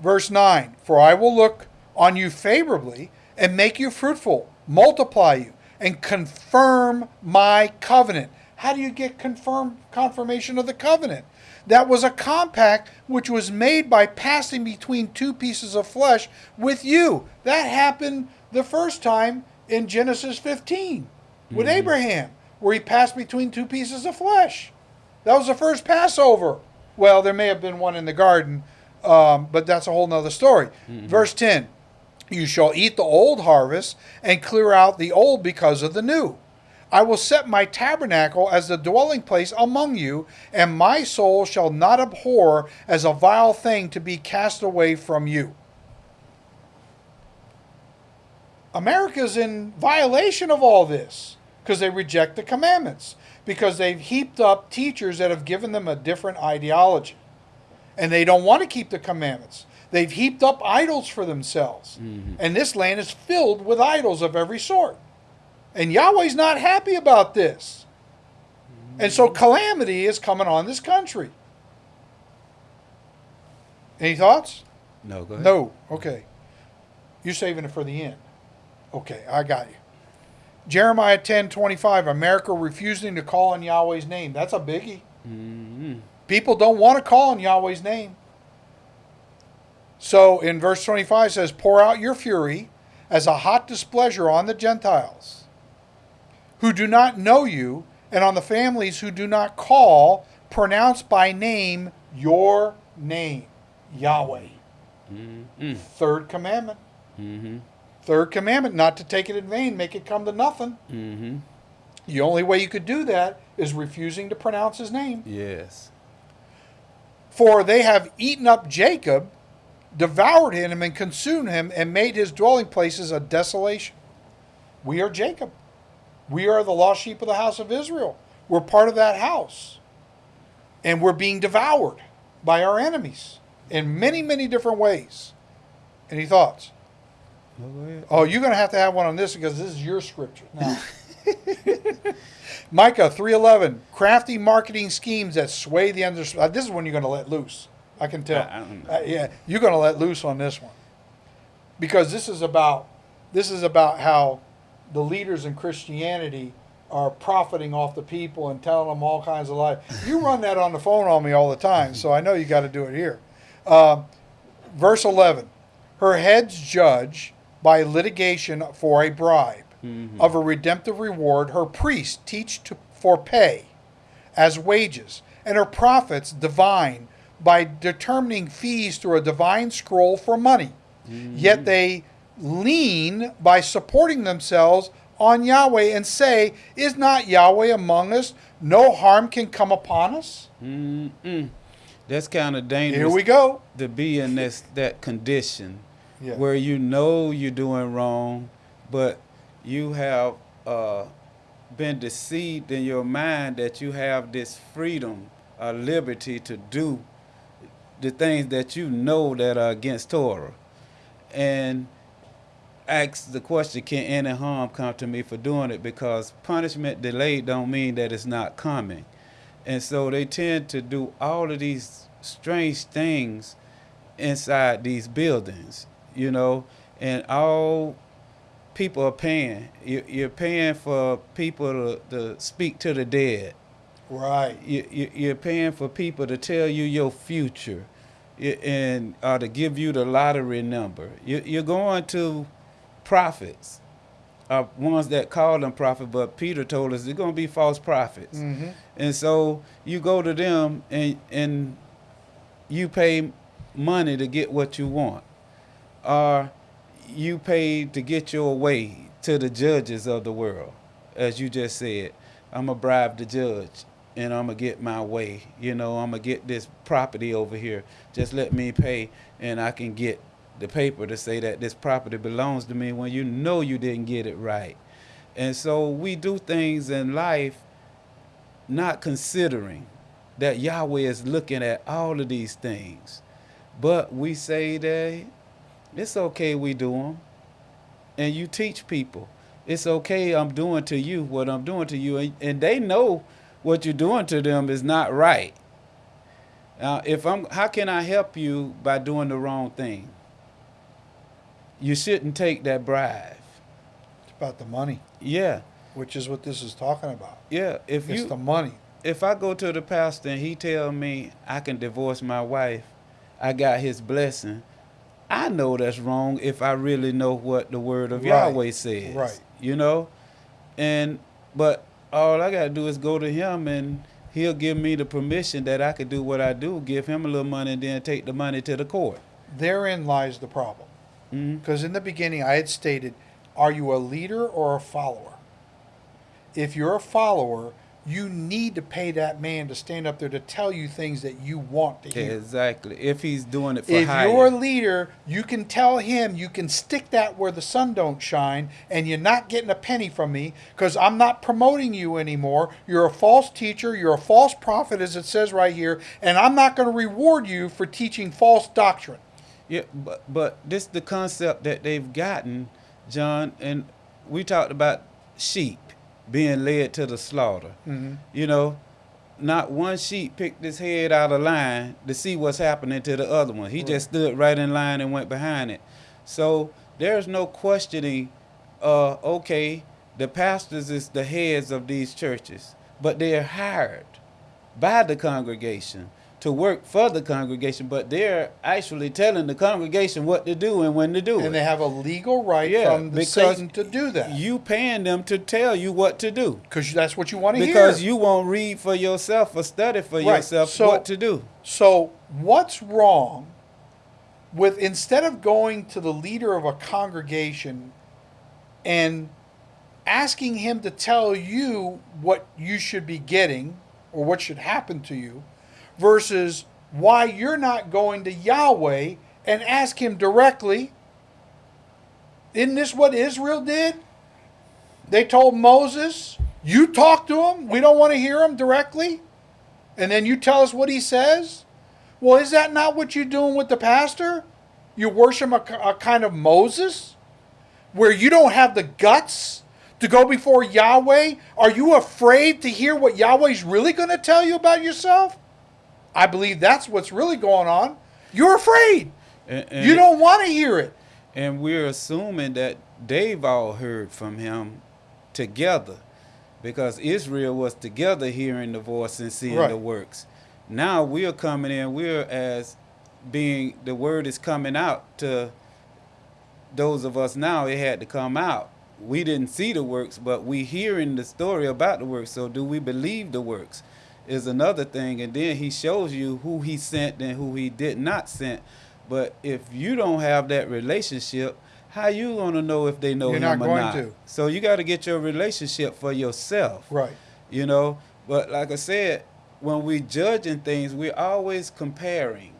Speaker 1: Verse 9 For I will look on you favorably and make you fruitful, multiply you, and confirm my covenant. How do you get confirm confirmation of the covenant? That was a compact which was made by passing between two pieces of flesh with you. That happened the first time in Genesis 15 with Abraham, where he passed between two pieces of flesh. That was the first Passover. Well, there may have been one in the garden, um, but that's a whole nother story. Verse 10 You shall eat the old harvest and clear out the old because of the new. I will set my tabernacle as the dwelling place among you, and my soul shall not abhor as a vile thing to be cast away from you. America's in violation of all this because they reject the commandments, because they've heaped up teachers that have given them a different ideology. And they don't want to keep the commandments. They've heaped up idols for themselves. Mm-hmm. And this land is filled with idols of every sort. And Yahweh's not happy about this. And so calamity is coming on this country. Any thoughts?
Speaker 2: No, go ahead.
Speaker 1: No. Okay. You're saving it for the end. Okay, I got you. Jeremiah 10 25, America refusing to call on Yahweh's name. That's a biggie.
Speaker 2: Mhm.
Speaker 1: People don't want to call on Yahweh's name. So in verse 25 it says, Pour out your fury as a hot displeasure on the Gentiles who do not know you, and on the families who do not call, pronounce by name your name, Yahweh.
Speaker 2: Mhm.
Speaker 1: Third commandment.
Speaker 2: Mhm.
Speaker 1: Third commandment, not to take it in vain, make it come to nothing.
Speaker 2: Mhm.
Speaker 1: The only way you could do that is refusing to pronounce his name.
Speaker 2: Yes.
Speaker 1: For they have eaten up Jacob, devoured him, and consumed him, and made his dwelling places a desolation. We are Jacob. We are the lost sheep of the house of Israel. We're part of that house. And we're being devoured by our enemies in many, many different ways. Any thoughts?
Speaker 2: No.
Speaker 1: Oh, you're going to have to have one on this because this is your scripture. Now, Micah 3:11, crafty marketing schemes that sway the under. uh, This is when you're going to let loose. I can tell.
Speaker 2: I- I don't know.
Speaker 1: Uh, yeah, you're going to let loose on this one because this is about this is about how the leaders in Christianity are profiting off the people and telling them all kinds of lies. You run that on the phone on me all the time, so I know you got to do it here. Uh, verse 11 her heads judge by litigation for a bribe of a redemptive reward her priests teach to, for pay as wages and her prophets divine by determining fees through a divine scroll for money yet they lean by supporting themselves on Yahweh and say is not Yahweh among us no harm can come upon us
Speaker 2: Mm-mm. That's kind of dangerous.
Speaker 1: here we go
Speaker 2: to be in this that condition
Speaker 1: Yeah.
Speaker 2: where you know you're doing wrong, but you have uh, been deceived in your mind that you have this freedom or liberty to do the things that you know that are against Torah. And ask the question, can any harm come to me for doing it? Because punishment delayed don't mean that it's not coming. And so they tend to do all of these strange things inside these buildings, you know, and all people are paying. You're paying for people to, to speak to the dead.
Speaker 1: Right.
Speaker 2: You, are paying for people to tell you your future and or to give you the lottery number. You're going to prophets, are ones that call them prophets, but Peter told us they're going to be false prophets.
Speaker 1: Mm-hmm.
Speaker 2: And so you go to them and, and you pay money to get what you want. Or you pay to get your way to the judges of the world. As you just said, I'm going to bribe the judge and I'm going to get my way. You know, I'm going to get this property over here. Just let me pay and I can get the paper to say that this property belongs to me when you know you didn't get it right. And so we do things in life not considering that Yahweh is looking at all of these things. But we say that it's okay we do them. And you teach people. It's okay I'm doing to you what I'm doing to you. And, they know what you're doing to them is not right. Now, if I'm, how can I help you by doing the wrong thing? You shouldn't take that bribe.
Speaker 1: It's about the money.
Speaker 2: Yeah.
Speaker 1: Which is what this is talking about.
Speaker 2: Yeah. If
Speaker 1: it's
Speaker 2: you,
Speaker 1: the money.
Speaker 2: If I go to the pastor and he tell me I can divorce my wife, I got his blessing. I know that's wrong if I really know what the word of right. Yahweh says.
Speaker 1: Right.
Speaker 2: You know? And but all I gotta do is go to him and he'll give me the permission that I could do what I do, give him a little money and then take the money to the court.
Speaker 1: Therein lies the problem.
Speaker 2: Mm-hmm.
Speaker 1: Because mm-hmm. in the beginning I had stated, are you a leader or a follower? If you're a follower, you need to pay that man to stand up there to tell you things that you want to hear.
Speaker 2: Exactly. If he's doing it for
Speaker 1: if
Speaker 2: hire.
Speaker 1: you're a leader, you can tell him you can stick that where the sun don't shine, and you're not getting a penny from me because I'm not promoting you anymore. You're a false teacher. You're a false prophet, as it says right here, and I'm not going to reward you for teaching false doctrine.
Speaker 2: Yeah, but but this is the concept that they've gotten, John, and we talked about sheep being led to the slaughter.
Speaker 1: Mm-hmm.
Speaker 2: You know, not one sheep picked his head out of line to see what's happening to the other one. He right. just stood right in line and went behind it. So there's no questioning, uh, okay, the pastors is the heads of these churches, but they're hired by the congregation to work for the congregation, but they're actually telling the congregation what to do and when to do
Speaker 1: and
Speaker 2: it.
Speaker 1: And they have a legal right yeah, from the Satan to do that.
Speaker 2: You paying them to tell you what to do.
Speaker 1: Because that's what you want to
Speaker 2: hear. Because you won't read for yourself or study for right. yourself so, what to do.
Speaker 1: So what's wrong with instead of going to the leader of a congregation and asking him to tell you what you should be getting or what should happen to you, versus why you're not going to Yahweh and ask him directly. Isn't this what Israel did? They told Moses, You talk to him. We don't want to hear him directly. And then you tell us what he says. Well, is that not what you're doing with the pastor? You worship a, a kind of Moses where you don't have the guts to go before Yahweh? Are you afraid to hear what Yahweh's really going to tell you about yourself? I believe that's what's really going on. You're afraid.
Speaker 2: And, and
Speaker 1: you don't want to hear it.
Speaker 2: And we're assuming that they've all heard from him together because Israel was together hearing the voice and seeing right. the works. Now we're coming in, we're as being the word is coming out to those of us now, it had to come out. We didn't see the works, but we hearing the story about the works. So do we believe the works? Is another thing and then he shows you who he sent and who he did not send but if you don't have that relationship how you going to know if they know
Speaker 1: You're
Speaker 2: him
Speaker 1: not
Speaker 2: or
Speaker 1: not to.
Speaker 2: so you got to get your relationship for yourself
Speaker 1: right
Speaker 2: you know but like i said when we judging things we're always comparing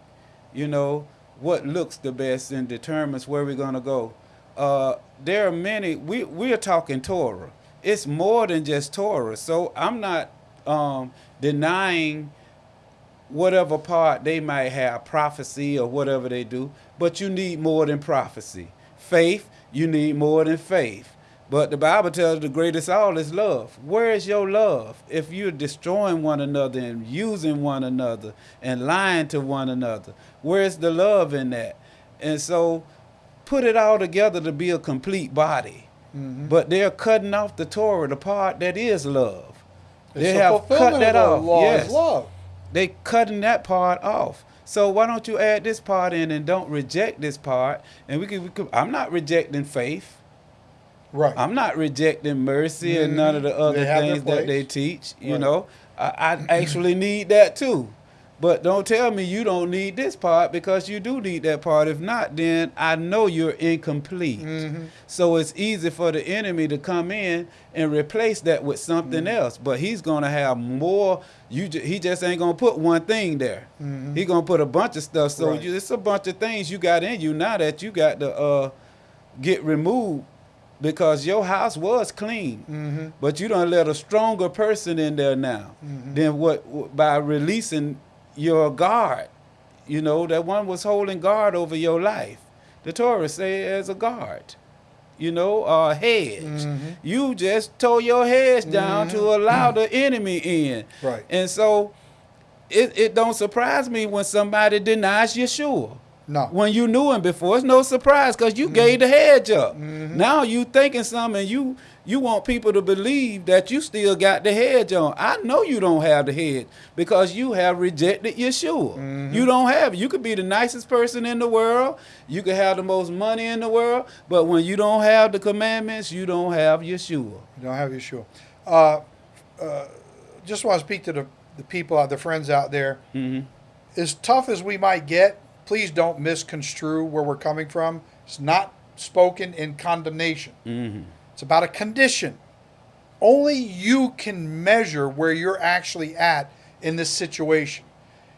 Speaker 2: you know what looks the best and determines where we're going to go uh, there are many. We we are talking Torah. It's more than just Torah. So I'm not um, denying whatever part they might have, prophecy or whatever they do. But you need more than prophecy. Faith, you need more than faith. But the Bible tells the greatest all is love. Where is your love? If you're destroying one another and using one another and lying to one another, where's the love in that? And so put it all together to be a complete body.
Speaker 1: Mm-hmm.
Speaker 2: But they're cutting off the Torah, the part that is love. They
Speaker 1: the
Speaker 2: have cut that
Speaker 1: of
Speaker 2: off. yes. They cutting that part off. So why don't you add this part in and don't reject this part? And we could, we could I'm not rejecting faith.
Speaker 1: Right.
Speaker 2: I'm not rejecting mercy and none of the
Speaker 1: Mhm.
Speaker 2: other
Speaker 1: They have their
Speaker 2: things that they teach. You
Speaker 1: Right.
Speaker 2: know, I, I actually need that too. But don't tell me you don't need this part because you do need that part. If not, then I know you're incomplete.
Speaker 1: Mhm.
Speaker 2: So it's easy for the enemy to come in and replace that with something
Speaker 1: Mm-hmm.
Speaker 2: else. But he's gonna have more. You he just ain't gonna put one thing there.
Speaker 1: Mhm.
Speaker 2: He gonna put a bunch of stuff. So
Speaker 1: Right.
Speaker 2: you, it's a bunch of things you got in you now that you got to uh, get removed because your house was clean.
Speaker 1: Mhm.
Speaker 2: But you don't let a stronger person in there now
Speaker 1: Mhm.
Speaker 2: than what by releasing your guard. You know that one was holding guard over your life. The Torah say as a guard. You know, a hedge.
Speaker 1: Mhm.
Speaker 2: You just tore your hedge down to allow the enemy in.
Speaker 1: Right.
Speaker 2: And so it, it don't surprise me when somebody denies Yeshua.
Speaker 1: No.
Speaker 2: When you knew him before, it's no surprise because you gave the hedge up. Now you thinking something and you you want people to believe that you still got the hedge on. I know you don't have the hedge because you have rejected Yeshua. You don't have it. You could be the nicest person in the world. You could have the most money in the world. But when you don't have the commandments, you don't have Yeshua.
Speaker 1: You don't have Yeshua. Uh, uh, just want to speak to the, the people out, the friends out there.
Speaker 2: hmm
Speaker 1: As tough as we might get, please don't misconstrue where we're coming from. It's not spoken in condemnation.
Speaker 2: hmm
Speaker 1: It's about a condition. Only you can measure where you're actually at in this situation.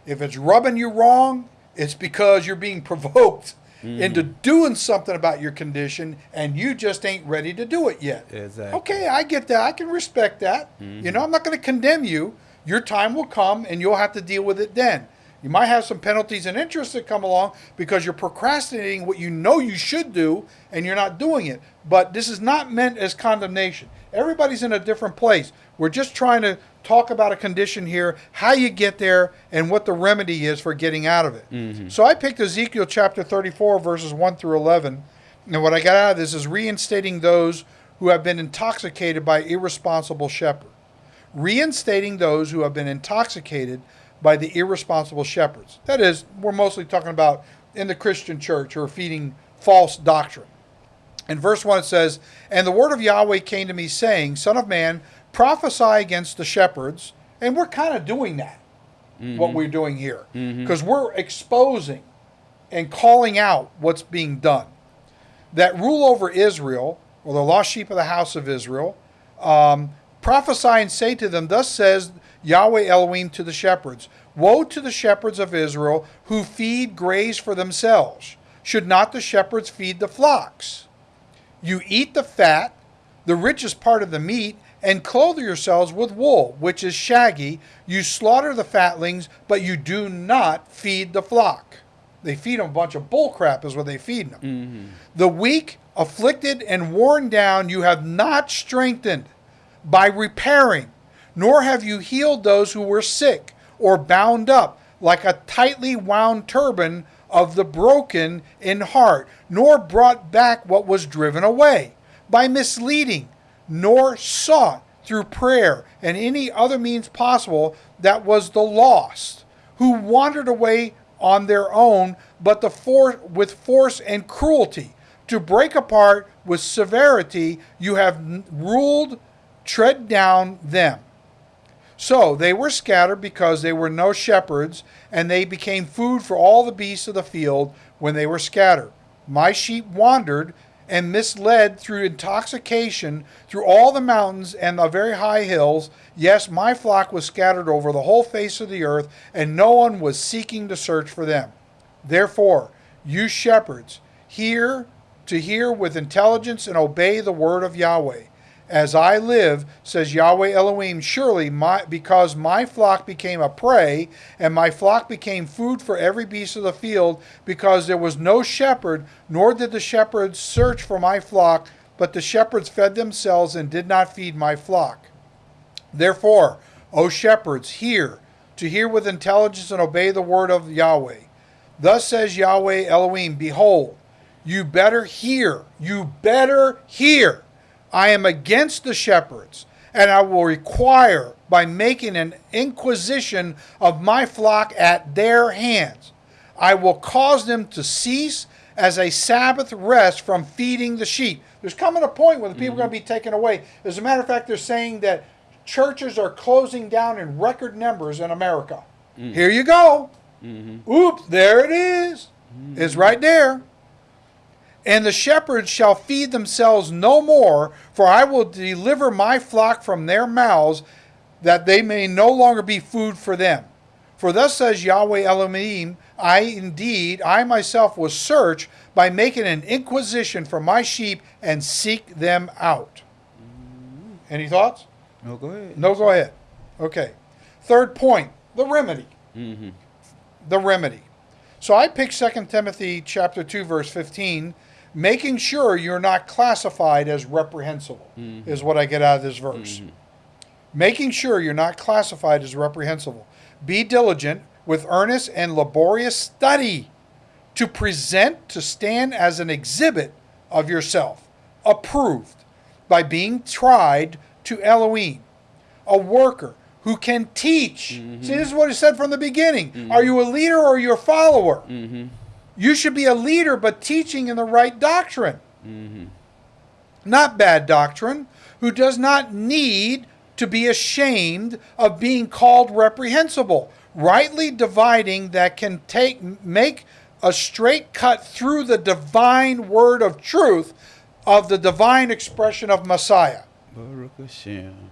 Speaker 1: If it's rubbing you wrong, it's because you're being provoked into doing something about your condition and you just ain't ready to do it yet.
Speaker 2: Exactly.
Speaker 1: Okay, I get that. I can respect that. You know, I'm not going to condemn you. Your time will come and you'll have to deal with it then. You might have some penalties and interest that come along because you're procrastinating what you know you should do and you're not doing it. But this is not meant as condemnation. Everybody's in a different place. We're just trying to talk about a condition here, how you get there, and what the remedy is for getting out of it. Mm-hmm. So I picked Ezekiel chapter 34, verses 1 through 11. And what I got out of this is reinstating those who have been intoxicated by irresponsible shepherd. Reinstating those who have been intoxicated by the irresponsible shepherds. That is, we're mostly talking about in the Christian church who are feeding false doctrine. In verse 1 it says, And the word of Yahweh came to me, saying, Son of man, prophesy against the shepherds. And we're kind of doing that, what we're doing here. Because we're exposing and calling out what's being done. That rule over Israel, or the lost sheep of the house of Israel, um, prophesy and say to them, Thus says Yahweh Elohim to the shepherds Woe to the shepherds of Israel who feed graze for themselves. Should not the shepherds feed the flocks? You eat the fat, the richest part of the meat, and clothe yourselves with wool, which is shaggy. You slaughter the fatlings, but you do not feed the flock. They feed them a bunch of bull crap, is what they feed them. Mm-hmm. The weak, afflicted, and worn down you have not strengthened by repairing, nor have you healed those who were sick or bound up like a tightly wound turban of the broken in heart, nor brought back what was driven away by misleading, nor sought through prayer and any other means possible that was the lost, who wandered away on their own, but the for- with force and cruelty. To break apart with severity, you have ruled, tread down them. So they were scattered because they were no shepherds, and they became food for all the beasts of the field when they were scattered. My sheep wandered and misled through intoxication through all the mountains and the very high hills. Yes, my flock was scattered over the whole face of the earth, and no one was seeking to search for them. Therefore, you shepherds, hear, to hear with intelligence and obey the word of Yahweh. As I live, says Yahweh Elohim, surely my because my flock became a prey, and my flock became food for every beast of the field, because there was no shepherd, nor did the shepherds search for my flock, but the shepherds fed themselves and did not feed my flock. Therefore, O shepherds, hear, to hear with intelligence and obey the word of Yahweh. Thus says Yahweh Elohim, Behold, you better hear, you better hear. I am against the shepherds, and I will require by making an inquisition of my flock at their hands. I will cause them to cease as a Sabbath rest from feeding the sheep. There's coming a point where the people are going to mm-hmm. be taken away. As a matter of fact, they're saying that churches are closing down in record numbers in America. Mm. Here you go. Mm-hmm. Oops, there it is. It's mm-hmm. right there. And the shepherds shall feed themselves no more, for I will deliver my flock from their mouths, that they may no longer be food for them. For thus says Yahweh Elohim, I indeed, I myself will search by making an inquisition for my sheep and seek them out. Any thoughts?
Speaker 2: No, go ahead.
Speaker 1: No, go ahead. Okay. Third point, the remedy.
Speaker 2: Mm-hmm.
Speaker 1: The remedy. So I picked 2 Timothy chapter 2 verse 15, making sure you're not classified as reprehensible mm-hmm. is what I get out of this verse. Mm-hmm. Making sure you're not classified as reprehensible. Be diligent with earnest and laborious study to present to stand as an exhibit of yourself, approved by being tried to Elohim, a worker who can teach. Mm-hmm. See, this is what he said from the beginning. Are you a leader or are you a follower? You should be a leader, but teaching in the right doctrine. Mm-hmm. Not bad doctrine, who does not need to be ashamed of being called reprehensible, rightly dividing that can take make a straight cut through the divine word of truth of the divine expression of Messiah.
Speaker 2: Baruch Hashem.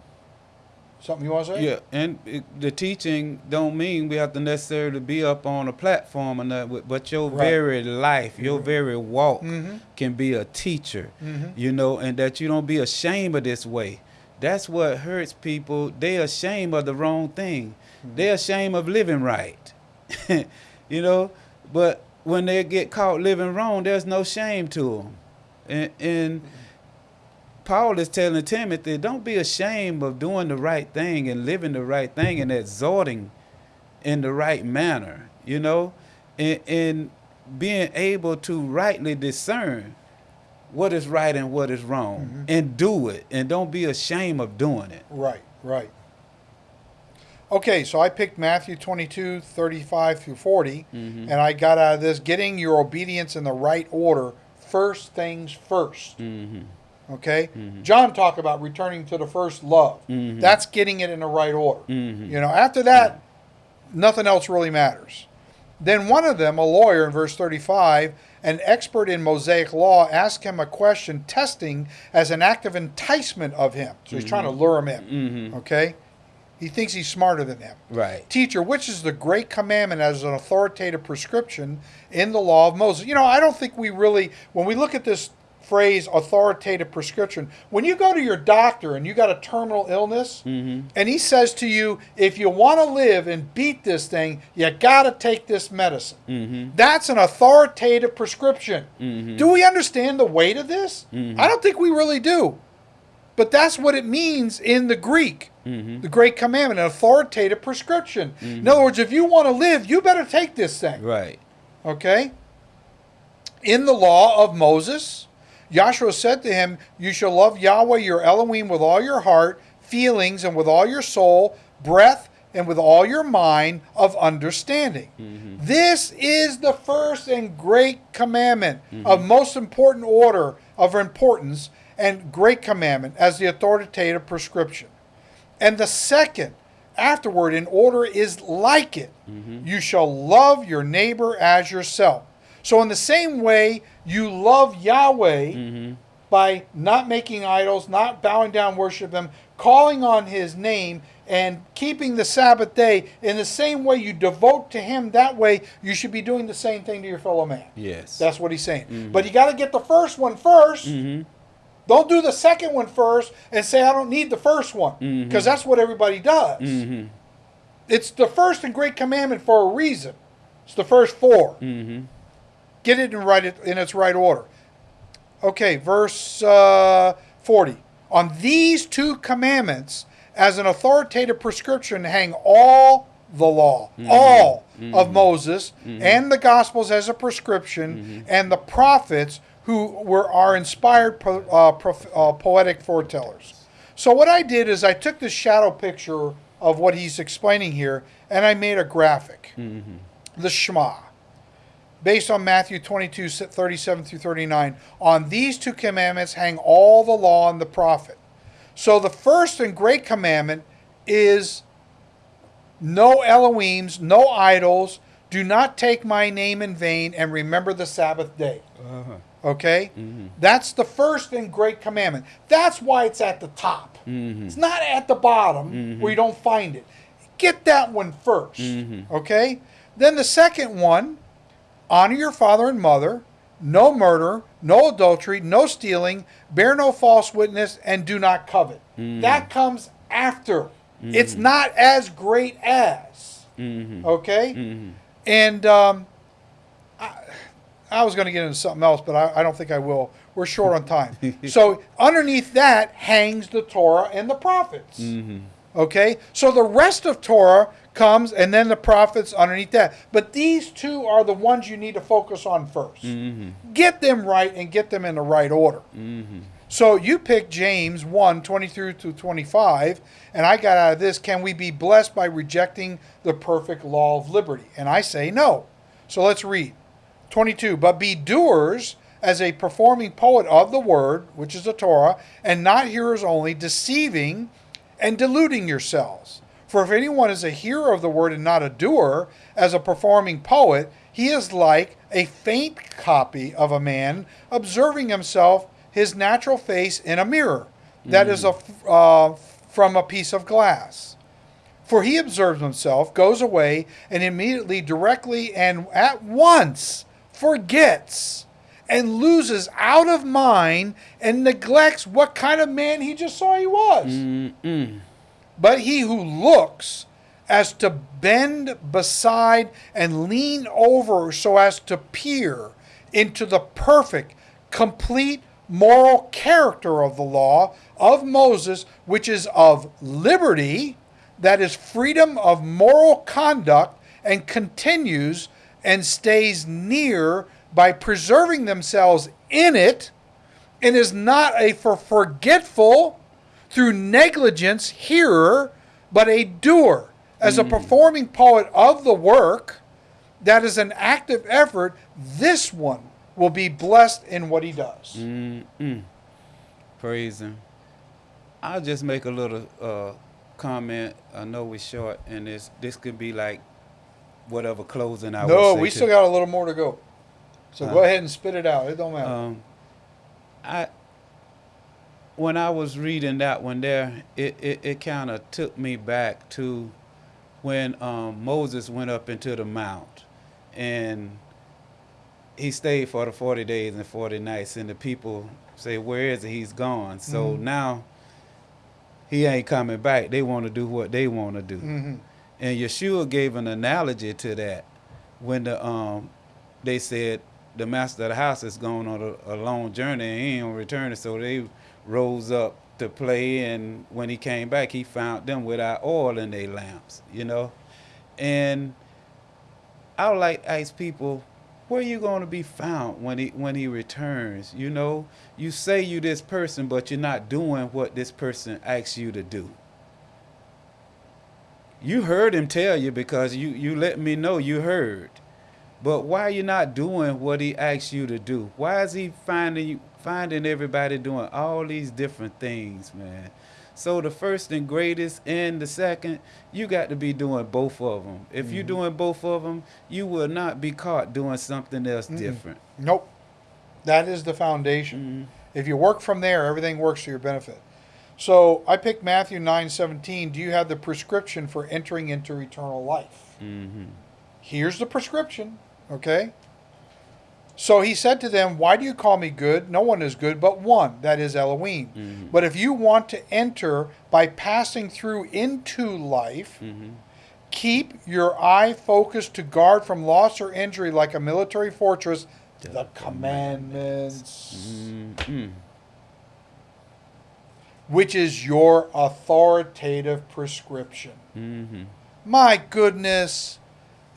Speaker 1: Something you want to say?
Speaker 2: Yeah, and it, the teaching don't mean we have to necessarily be up on a platform or nothing, but your
Speaker 1: Right.
Speaker 2: very life, your very walk
Speaker 1: Mhm.
Speaker 2: can be a teacher,
Speaker 1: Mhm.
Speaker 2: you know, and that you don't be ashamed of this way. That's what hurts people. They ashamed of the wrong thing. They ashamed of living right, you know. But when they get caught living wrong, there's no shame to them, and, and Paul is telling Timothy, don't be ashamed of doing the right thing and living the right thing and exhorting in the right manner, you know, and, and being able to rightly discern what is right and what is wrong and do it and don't be ashamed of doing it.
Speaker 1: Right, right. Okay, so I picked Matthew 22, 35 through 40, and I got out of this getting your obedience in the right order, first things 1st
Speaker 2: Mm-hmm.
Speaker 1: Okay? John talked about returning to the first love.
Speaker 2: Mhm.
Speaker 1: That's getting it in the right order.
Speaker 2: Mhm.
Speaker 1: You know, after that, nothing else really matters. Then one of them, a lawyer in verse 35, an expert in Mosaic law, asked him a question, testing as an act of enticement of him. So he's trying to lure him in.
Speaker 2: Mm-hmm.
Speaker 1: Okay? He thinks he's smarter than him.
Speaker 2: Right.
Speaker 1: Teacher, which is the great commandment as an authoritative prescription in the law of Moses? You know, I don't think we really, when we look at this phrase authoritative prescription, when you go to your doctor and you got a terminal illness,
Speaker 2: Mm-hmm.
Speaker 1: and he says to you, if you want to live and beat this thing, you got to take this medicine.
Speaker 2: Mm-hmm.
Speaker 1: That's an authoritative prescription.
Speaker 2: Mhm.
Speaker 1: Do we understand the weight of this?
Speaker 2: Mhm.
Speaker 1: I don't think we really do. But that's what it means in the Greek.
Speaker 2: Mm-hmm.
Speaker 1: The great commandment, an authoritative prescription. In other words, if you want to live, you better take this thing.
Speaker 2: Right.
Speaker 1: Okay? In the law of Moses, Joshua said to him, You shall love Yahweh your Elohim with all your heart, feelings, and with all your soul, breath, and with all your mind of understanding. Mm-hmm. This is the first and great commandment of mm-hmm. most important order of importance and great commandment as the authoritative prescription. And the second afterward in order is like it. Mm-hmm. You shall love your neighbor as yourself. So, in the same way you love Yahweh,
Speaker 2: Mm-hmm.
Speaker 1: by not making idols, not bowing down, worship them, calling on his name, and keeping the Sabbath day in the same way you devote to him that way, you should be doing the same thing to your fellow man.
Speaker 2: Yes.
Speaker 1: That's what he's saying. Mm-hmm. But you got to get the first one 1st mm-hmm. Don't do the second one first and say, I don't need the first one. Mm-hmm. Because that's what everybody does. It's the first and great commandment for a reason. It's the first 4 Get it in right it in its right order. Okay, verse uh, forty. On these two commandments, as an authoritative prescription, hang all the law, all of Moses, and the Gospels as a prescription, and the prophets who were our inspired po- uh, prof- uh, poetic foretellers. So what I did is I took this shadow picture of what he's explaining here, and I made a graphic, the Shema based on Matthew 22, 37 through 39. On these two commandments hang all the law and the prophet. So the first and great commandment is no Elohims, no idols, do not take my name in vain, and remember the Sabbath day.
Speaker 2: Uh-huh.
Speaker 1: Okay? Mm-hmm. That's the first and great commandment. That's why it's at the top. Mm-hmm. It's not at the bottom mm-hmm. where you don't find it. Get that one 1st Okay? Then the second one honor your father and mother, no murder, no adultery, no stealing, bear no false witness, and do not covet. Hmm. That comes after. Hmm. It's not as great as. Mm-hmm. Okay? Mm-hmm. And um, I, I was going to get into something else, but I, I don't think I will. We're short on time. so underneath that hangs the Torah and the prophets. Mm-hmm. Okay? So the rest of Torah comes and then the prophets underneath that. But these two are the ones you need to focus on 1st mm-hmm. Get them right and get them in the right order. Mm-hmm. So you pick James 1 23 to 25, and I got out of this can we be blessed by rejecting the perfect law of liberty? And I say no. So let's read 22. But be doers as a performing poet of the word, which is the Torah, and not hearers only, deceiving and deluding yourselves. For if anyone is a hearer of the word and not a doer, as a performing poet, he is like a faint copy of a man observing himself his natural face in a mirror that is a, uh, from a piece of glass. For he observes himself, goes away, and immediately, directly, and at once forgets and loses out of mind and neglects what kind of man he just saw he was. But he who looks as to bend beside and lean over so as to peer into the perfect, complete moral character of the law of Moses, which is of liberty, that is freedom of moral conduct, and continues and stays near by preserving themselves in it, and is not a for forgetful through negligence hearer, but a doer, as a performing poet of the work, that is an active effort, this one will be blessed in what he does.
Speaker 2: Praise him. I'll just make a little uh, comment. I know we're short, and this this could be like whatever closing I
Speaker 1: no,
Speaker 2: would say
Speaker 1: we still got a little more to go. So go ahead and spit it out. It don't matter.
Speaker 2: Um, I when I was reading that one there, it it, it kind of took me back to when um, Moses went up into the mount, and he stayed for the forty days and forty nights, and the people say, "Where is he? He's gone." So
Speaker 1: Mhm.
Speaker 2: now he ain't coming back. They want to do what they want to do.
Speaker 1: Mhm.
Speaker 2: And Yeshua gave an analogy to that when the um they said the master of the house is going on a, a long journey and he ain't returning, so they rose up to play and when he came back he found them without oil in their lamps, you know? And I would like to ask people, where you going to be found when he when he returns? You know, you say you this person, but you're not doing what this person asks you to do you heard him tell you because you you let me know you heard but why are you not doing what he asks you to do why is he finding you finding everybody doing all these different things man so the first and greatest and the second you got to be doing both of them if you're doing both of them you will not be caught doing something else different
Speaker 1: Nope. That is the foundation. If you work from there, everything works to your benefit. So I picked Matthew 9 17. Do you have the prescription for entering into eternal life?
Speaker 2: Mm-hmm.
Speaker 1: Here's the prescription, okay? So he said to them, Why do you call me good? No one is good but one, that is Elohim.
Speaker 2: Mhm.
Speaker 1: But if you want to enter by passing through into life,
Speaker 2: Mm-hmm.
Speaker 1: keep your eye focused to guard from loss or injury like a military fortress
Speaker 2: The
Speaker 1: the commandments,
Speaker 2: Mm-hmm.
Speaker 1: which is your authoritative prescription.
Speaker 2: Mm-hmm.
Speaker 1: My goodness.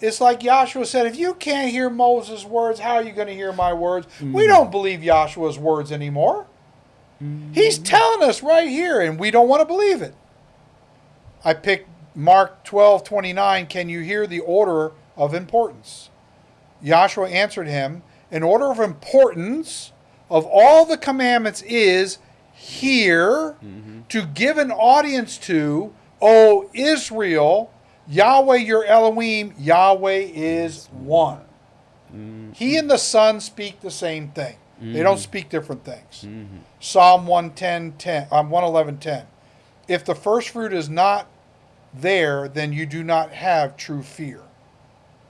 Speaker 1: It's like Joshua said, if you can't hear Moses' words, how are you going to hear my words? We mm. don't believe Joshua's words anymore. He's mm. telling us right hear, and we don't want to believe it. I picked Mark 12 29. Can you hear the order of importance? Joshua answered him, An order of importance of all the commandments is here mm-hmm. to give an audience to, O Israel, Yahweh your Elohim, Yahweh is one. He mm-hmm. and the Son speak the same thing. They don't mm-hmm. speak different things. Mm-hmm. Psalm 110, 10, um, 111, 10. If the first fruit is not there, then you do not have true fear,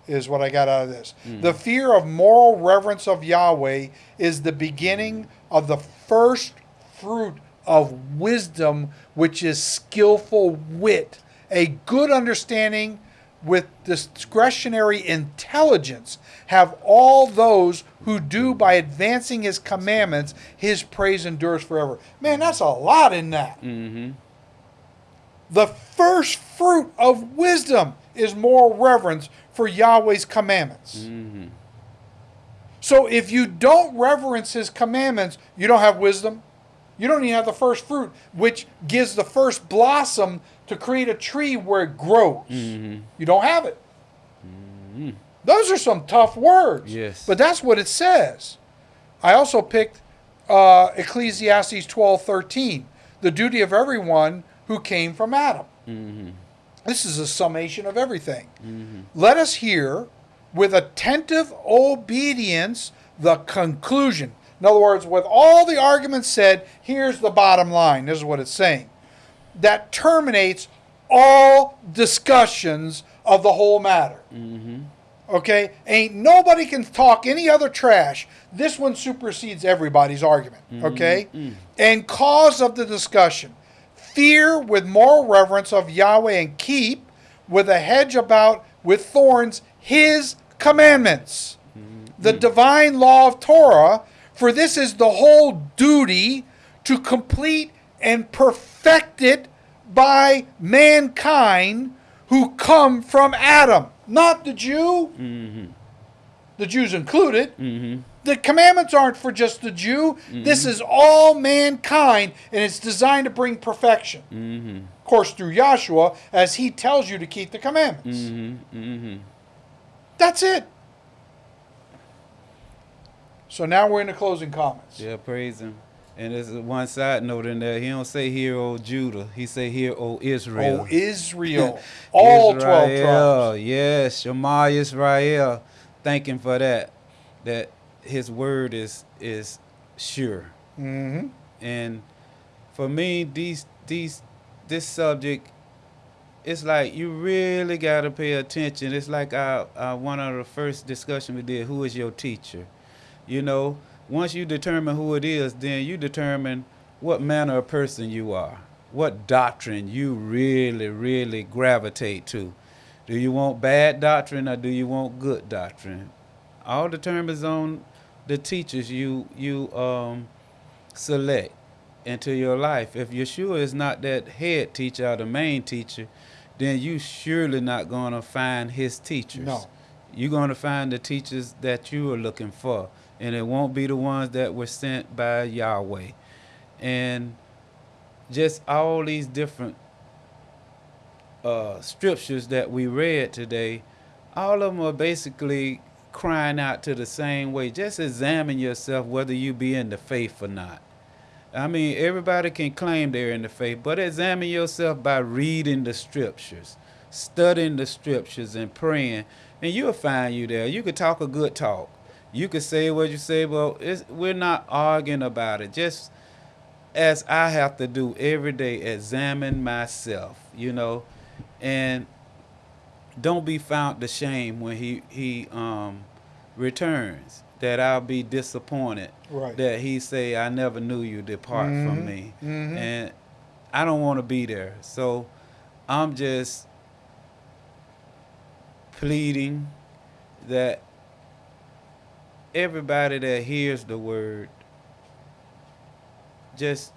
Speaker 1: is what I got out of this. Mm. The fear of moral reverence of Yahweh is the beginning mm. of the first fruit of wisdom, which is skillful wit, a good understanding with discretionary intelligence have all those who do by advancing his commandments his praise endures forever man that's a lot in that
Speaker 2: Mm-hmm.
Speaker 1: the first fruit of wisdom is more reverence for Yahweh's commandments.
Speaker 2: Mm-hmm.
Speaker 1: So if you don't reverence his commandments, you don't have wisdom. You don't even have the first fruit, which gives the first blossom to create a tree where it grows.
Speaker 2: Mm-hmm.
Speaker 1: You don't have it. Those are some tough words.
Speaker 2: Yes.
Speaker 1: But that's what it says. I also picked uh, Ecclesiastes twelve thirteen, the duty of everyone who came from Adam.
Speaker 2: Mm-hmm.
Speaker 1: This is a summation of everything. Let us hear with attentive obedience the conclusion. In other words, with all the arguments said, here's the bottom line. This is what it's saying. That terminates all discussions of the whole matter. Mm-hmm. Okay? Ain't nobody can talk any other trash. This one supersedes everybody's argument. Mm-hmm. Okay? Mm. And cause of the discussion fear with moral reverence of Yahweh and keep with a hedge about with thorns his commandments. Mm-hmm. The divine law of Torah, for this is the whole duty to complete and perfect it by mankind who come from Adam, not the Jew. The Jews included.
Speaker 2: Mm-hmm.
Speaker 1: The commandments aren't for just the Jew. This is all mankind, and it's designed to bring perfection.
Speaker 2: Mm-hmm.
Speaker 1: Of course, through Joshua, as he tells you to keep the commandments.
Speaker 2: Mm-hmm. Mm-hmm.
Speaker 1: That's it. So now we're in the closing comments.
Speaker 2: Yeah, praise him. And there's one side note in there. He don't say hear, O Judah. He say hear, O Israel.
Speaker 1: Oh, Israel. All 12 tribes.
Speaker 2: Israel, Yes, Shema Israel. Thank him for that. That his word is is sure.
Speaker 1: hmm
Speaker 2: And for me, these these this subject, it's like you really gotta pay attention. It's like our, our one of the first discussion we did. Who is your teacher? You know, once you determine who it is, then you determine what manner of person you are, what doctrine you really, really gravitate to. Do you want bad doctrine or do you want good doctrine? All determines on the teachers you you um select into your life. If Yeshua is not that head teacher or the main teacher, then you surely not going to find his teachers.
Speaker 1: No.
Speaker 2: You're going to find the teachers that you are looking for, and it won't be the ones that were sent by Yahweh. And just all these different uh, scriptures that we read today, all of them are basically crying out to the same way. Just examine yourself whether you be in the faith or not. I mean, everybody can claim they're in the faith, but examine yourself by reading the scriptures, studying the scriptures, and praying, and you'll find you there. You could talk a good talk. You could say what you say, but it's, we're not arguing about it. Just as I have to do every day, examine myself, you know, and don't be found to shame when he he um returns. That I'll be disappointed.
Speaker 1: Right.
Speaker 2: That he say, "I never knew you. Depart from me,"
Speaker 1: mhm.
Speaker 2: and I don't want to be there. So I'm just pleading that everybody that hears the word just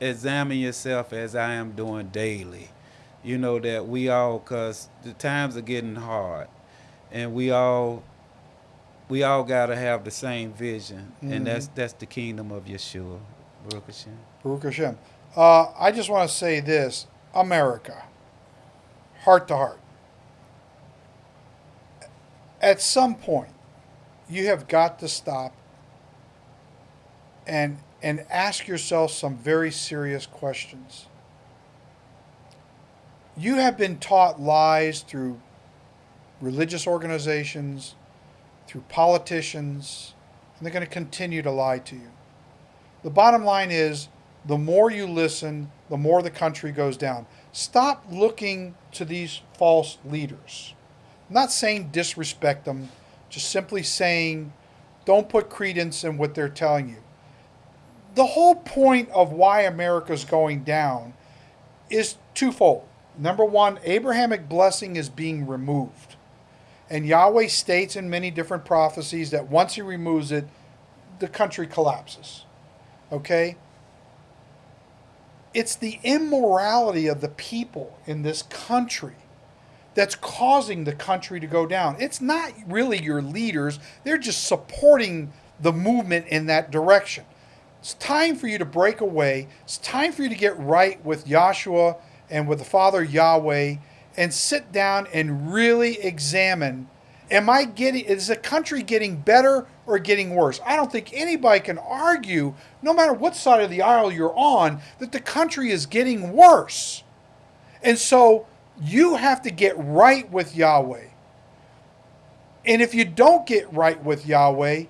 Speaker 2: examine yourself as I am doing daily. You know that we all, cause the times are getting hard, and we all, we all gotta have the same vision, and that's that's the kingdom of Yeshua, Baruch Hashem.
Speaker 1: Baruch Hashem. Uh, I just want to say this America, heart to heart. At some point, you have got to stop and, and ask yourself some very serious questions. You have been taught lies through religious organizations, through politicians, and they're going to continue to lie to you. The bottom line is the more you listen, the more the country goes down. Stop looking to these false leaders. I'm not saying disrespect them, just simply saying don't put credence in what they're telling you. The whole point of why America's going down is twofold. Number one, Abrahamic blessing is being removed. And Yahweh states in many different prophecies that once he removes it, the country collapses. Okay? It's the immorality of the people in this country that's causing the country to go down. It's not really your leaders, they're just supporting the movement in that direction. It's time for you to break away. It's time for you to get right with Joshua and with the Father Yahweh and sit down and really examine am I getting is the country getting better or getting worse? I don't think anybody can argue no matter what side of the aisle you're on that the country is getting worse. And so you have to get right with Yahweh. And if you don't get right with Yahweh,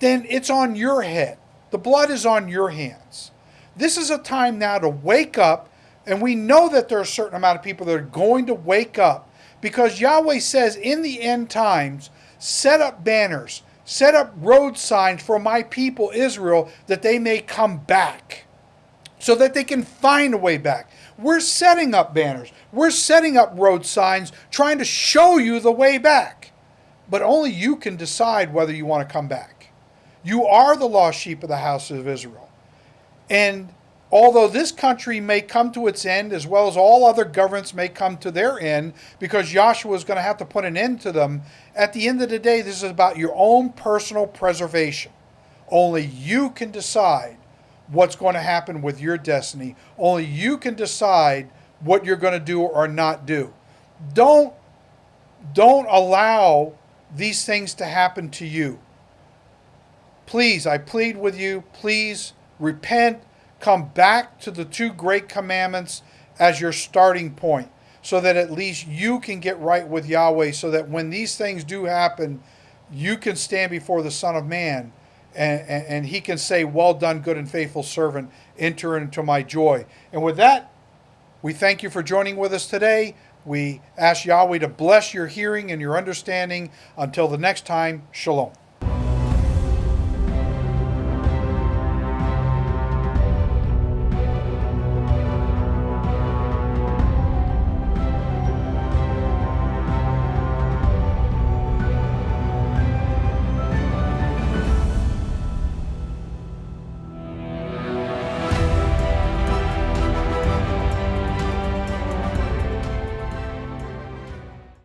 Speaker 1: then it's on your head. The blood is on your hands. This is a time now to wake up, and we know that there are a certain amount of people that are going to wake up because Yahweh says in the end times, set up banners, set up road signs for my people Israel that they may come back so that they can find a way back. We're setting up banners. We're setting up road signs trying to show you the way back. But only you can decide whether you want to come back. You are the lost sheep of the house of Israel. And although this country may come to its end, as well as all other governments may come to their end, because Joshua is going to have to put an end to them, at the end of the day, this is about your own personal preservation. Only you can decide what's going to happen with your destiny. Only you can decide what you're going to do or not do. Don't don't allow these things to happen to you. Please, I plead with you, please repent, come back to the two great commandments as your starting point so that at least you can get right with Yahweh so that when these things do happen, you can stand before the Son of Man and, and, and he can say, Well done, good and faithful servant, enter into my joy. And with that, we thank you for joining with us today. We ask Yahweh to bless your hearing and your understanding. Until the next time, shalom.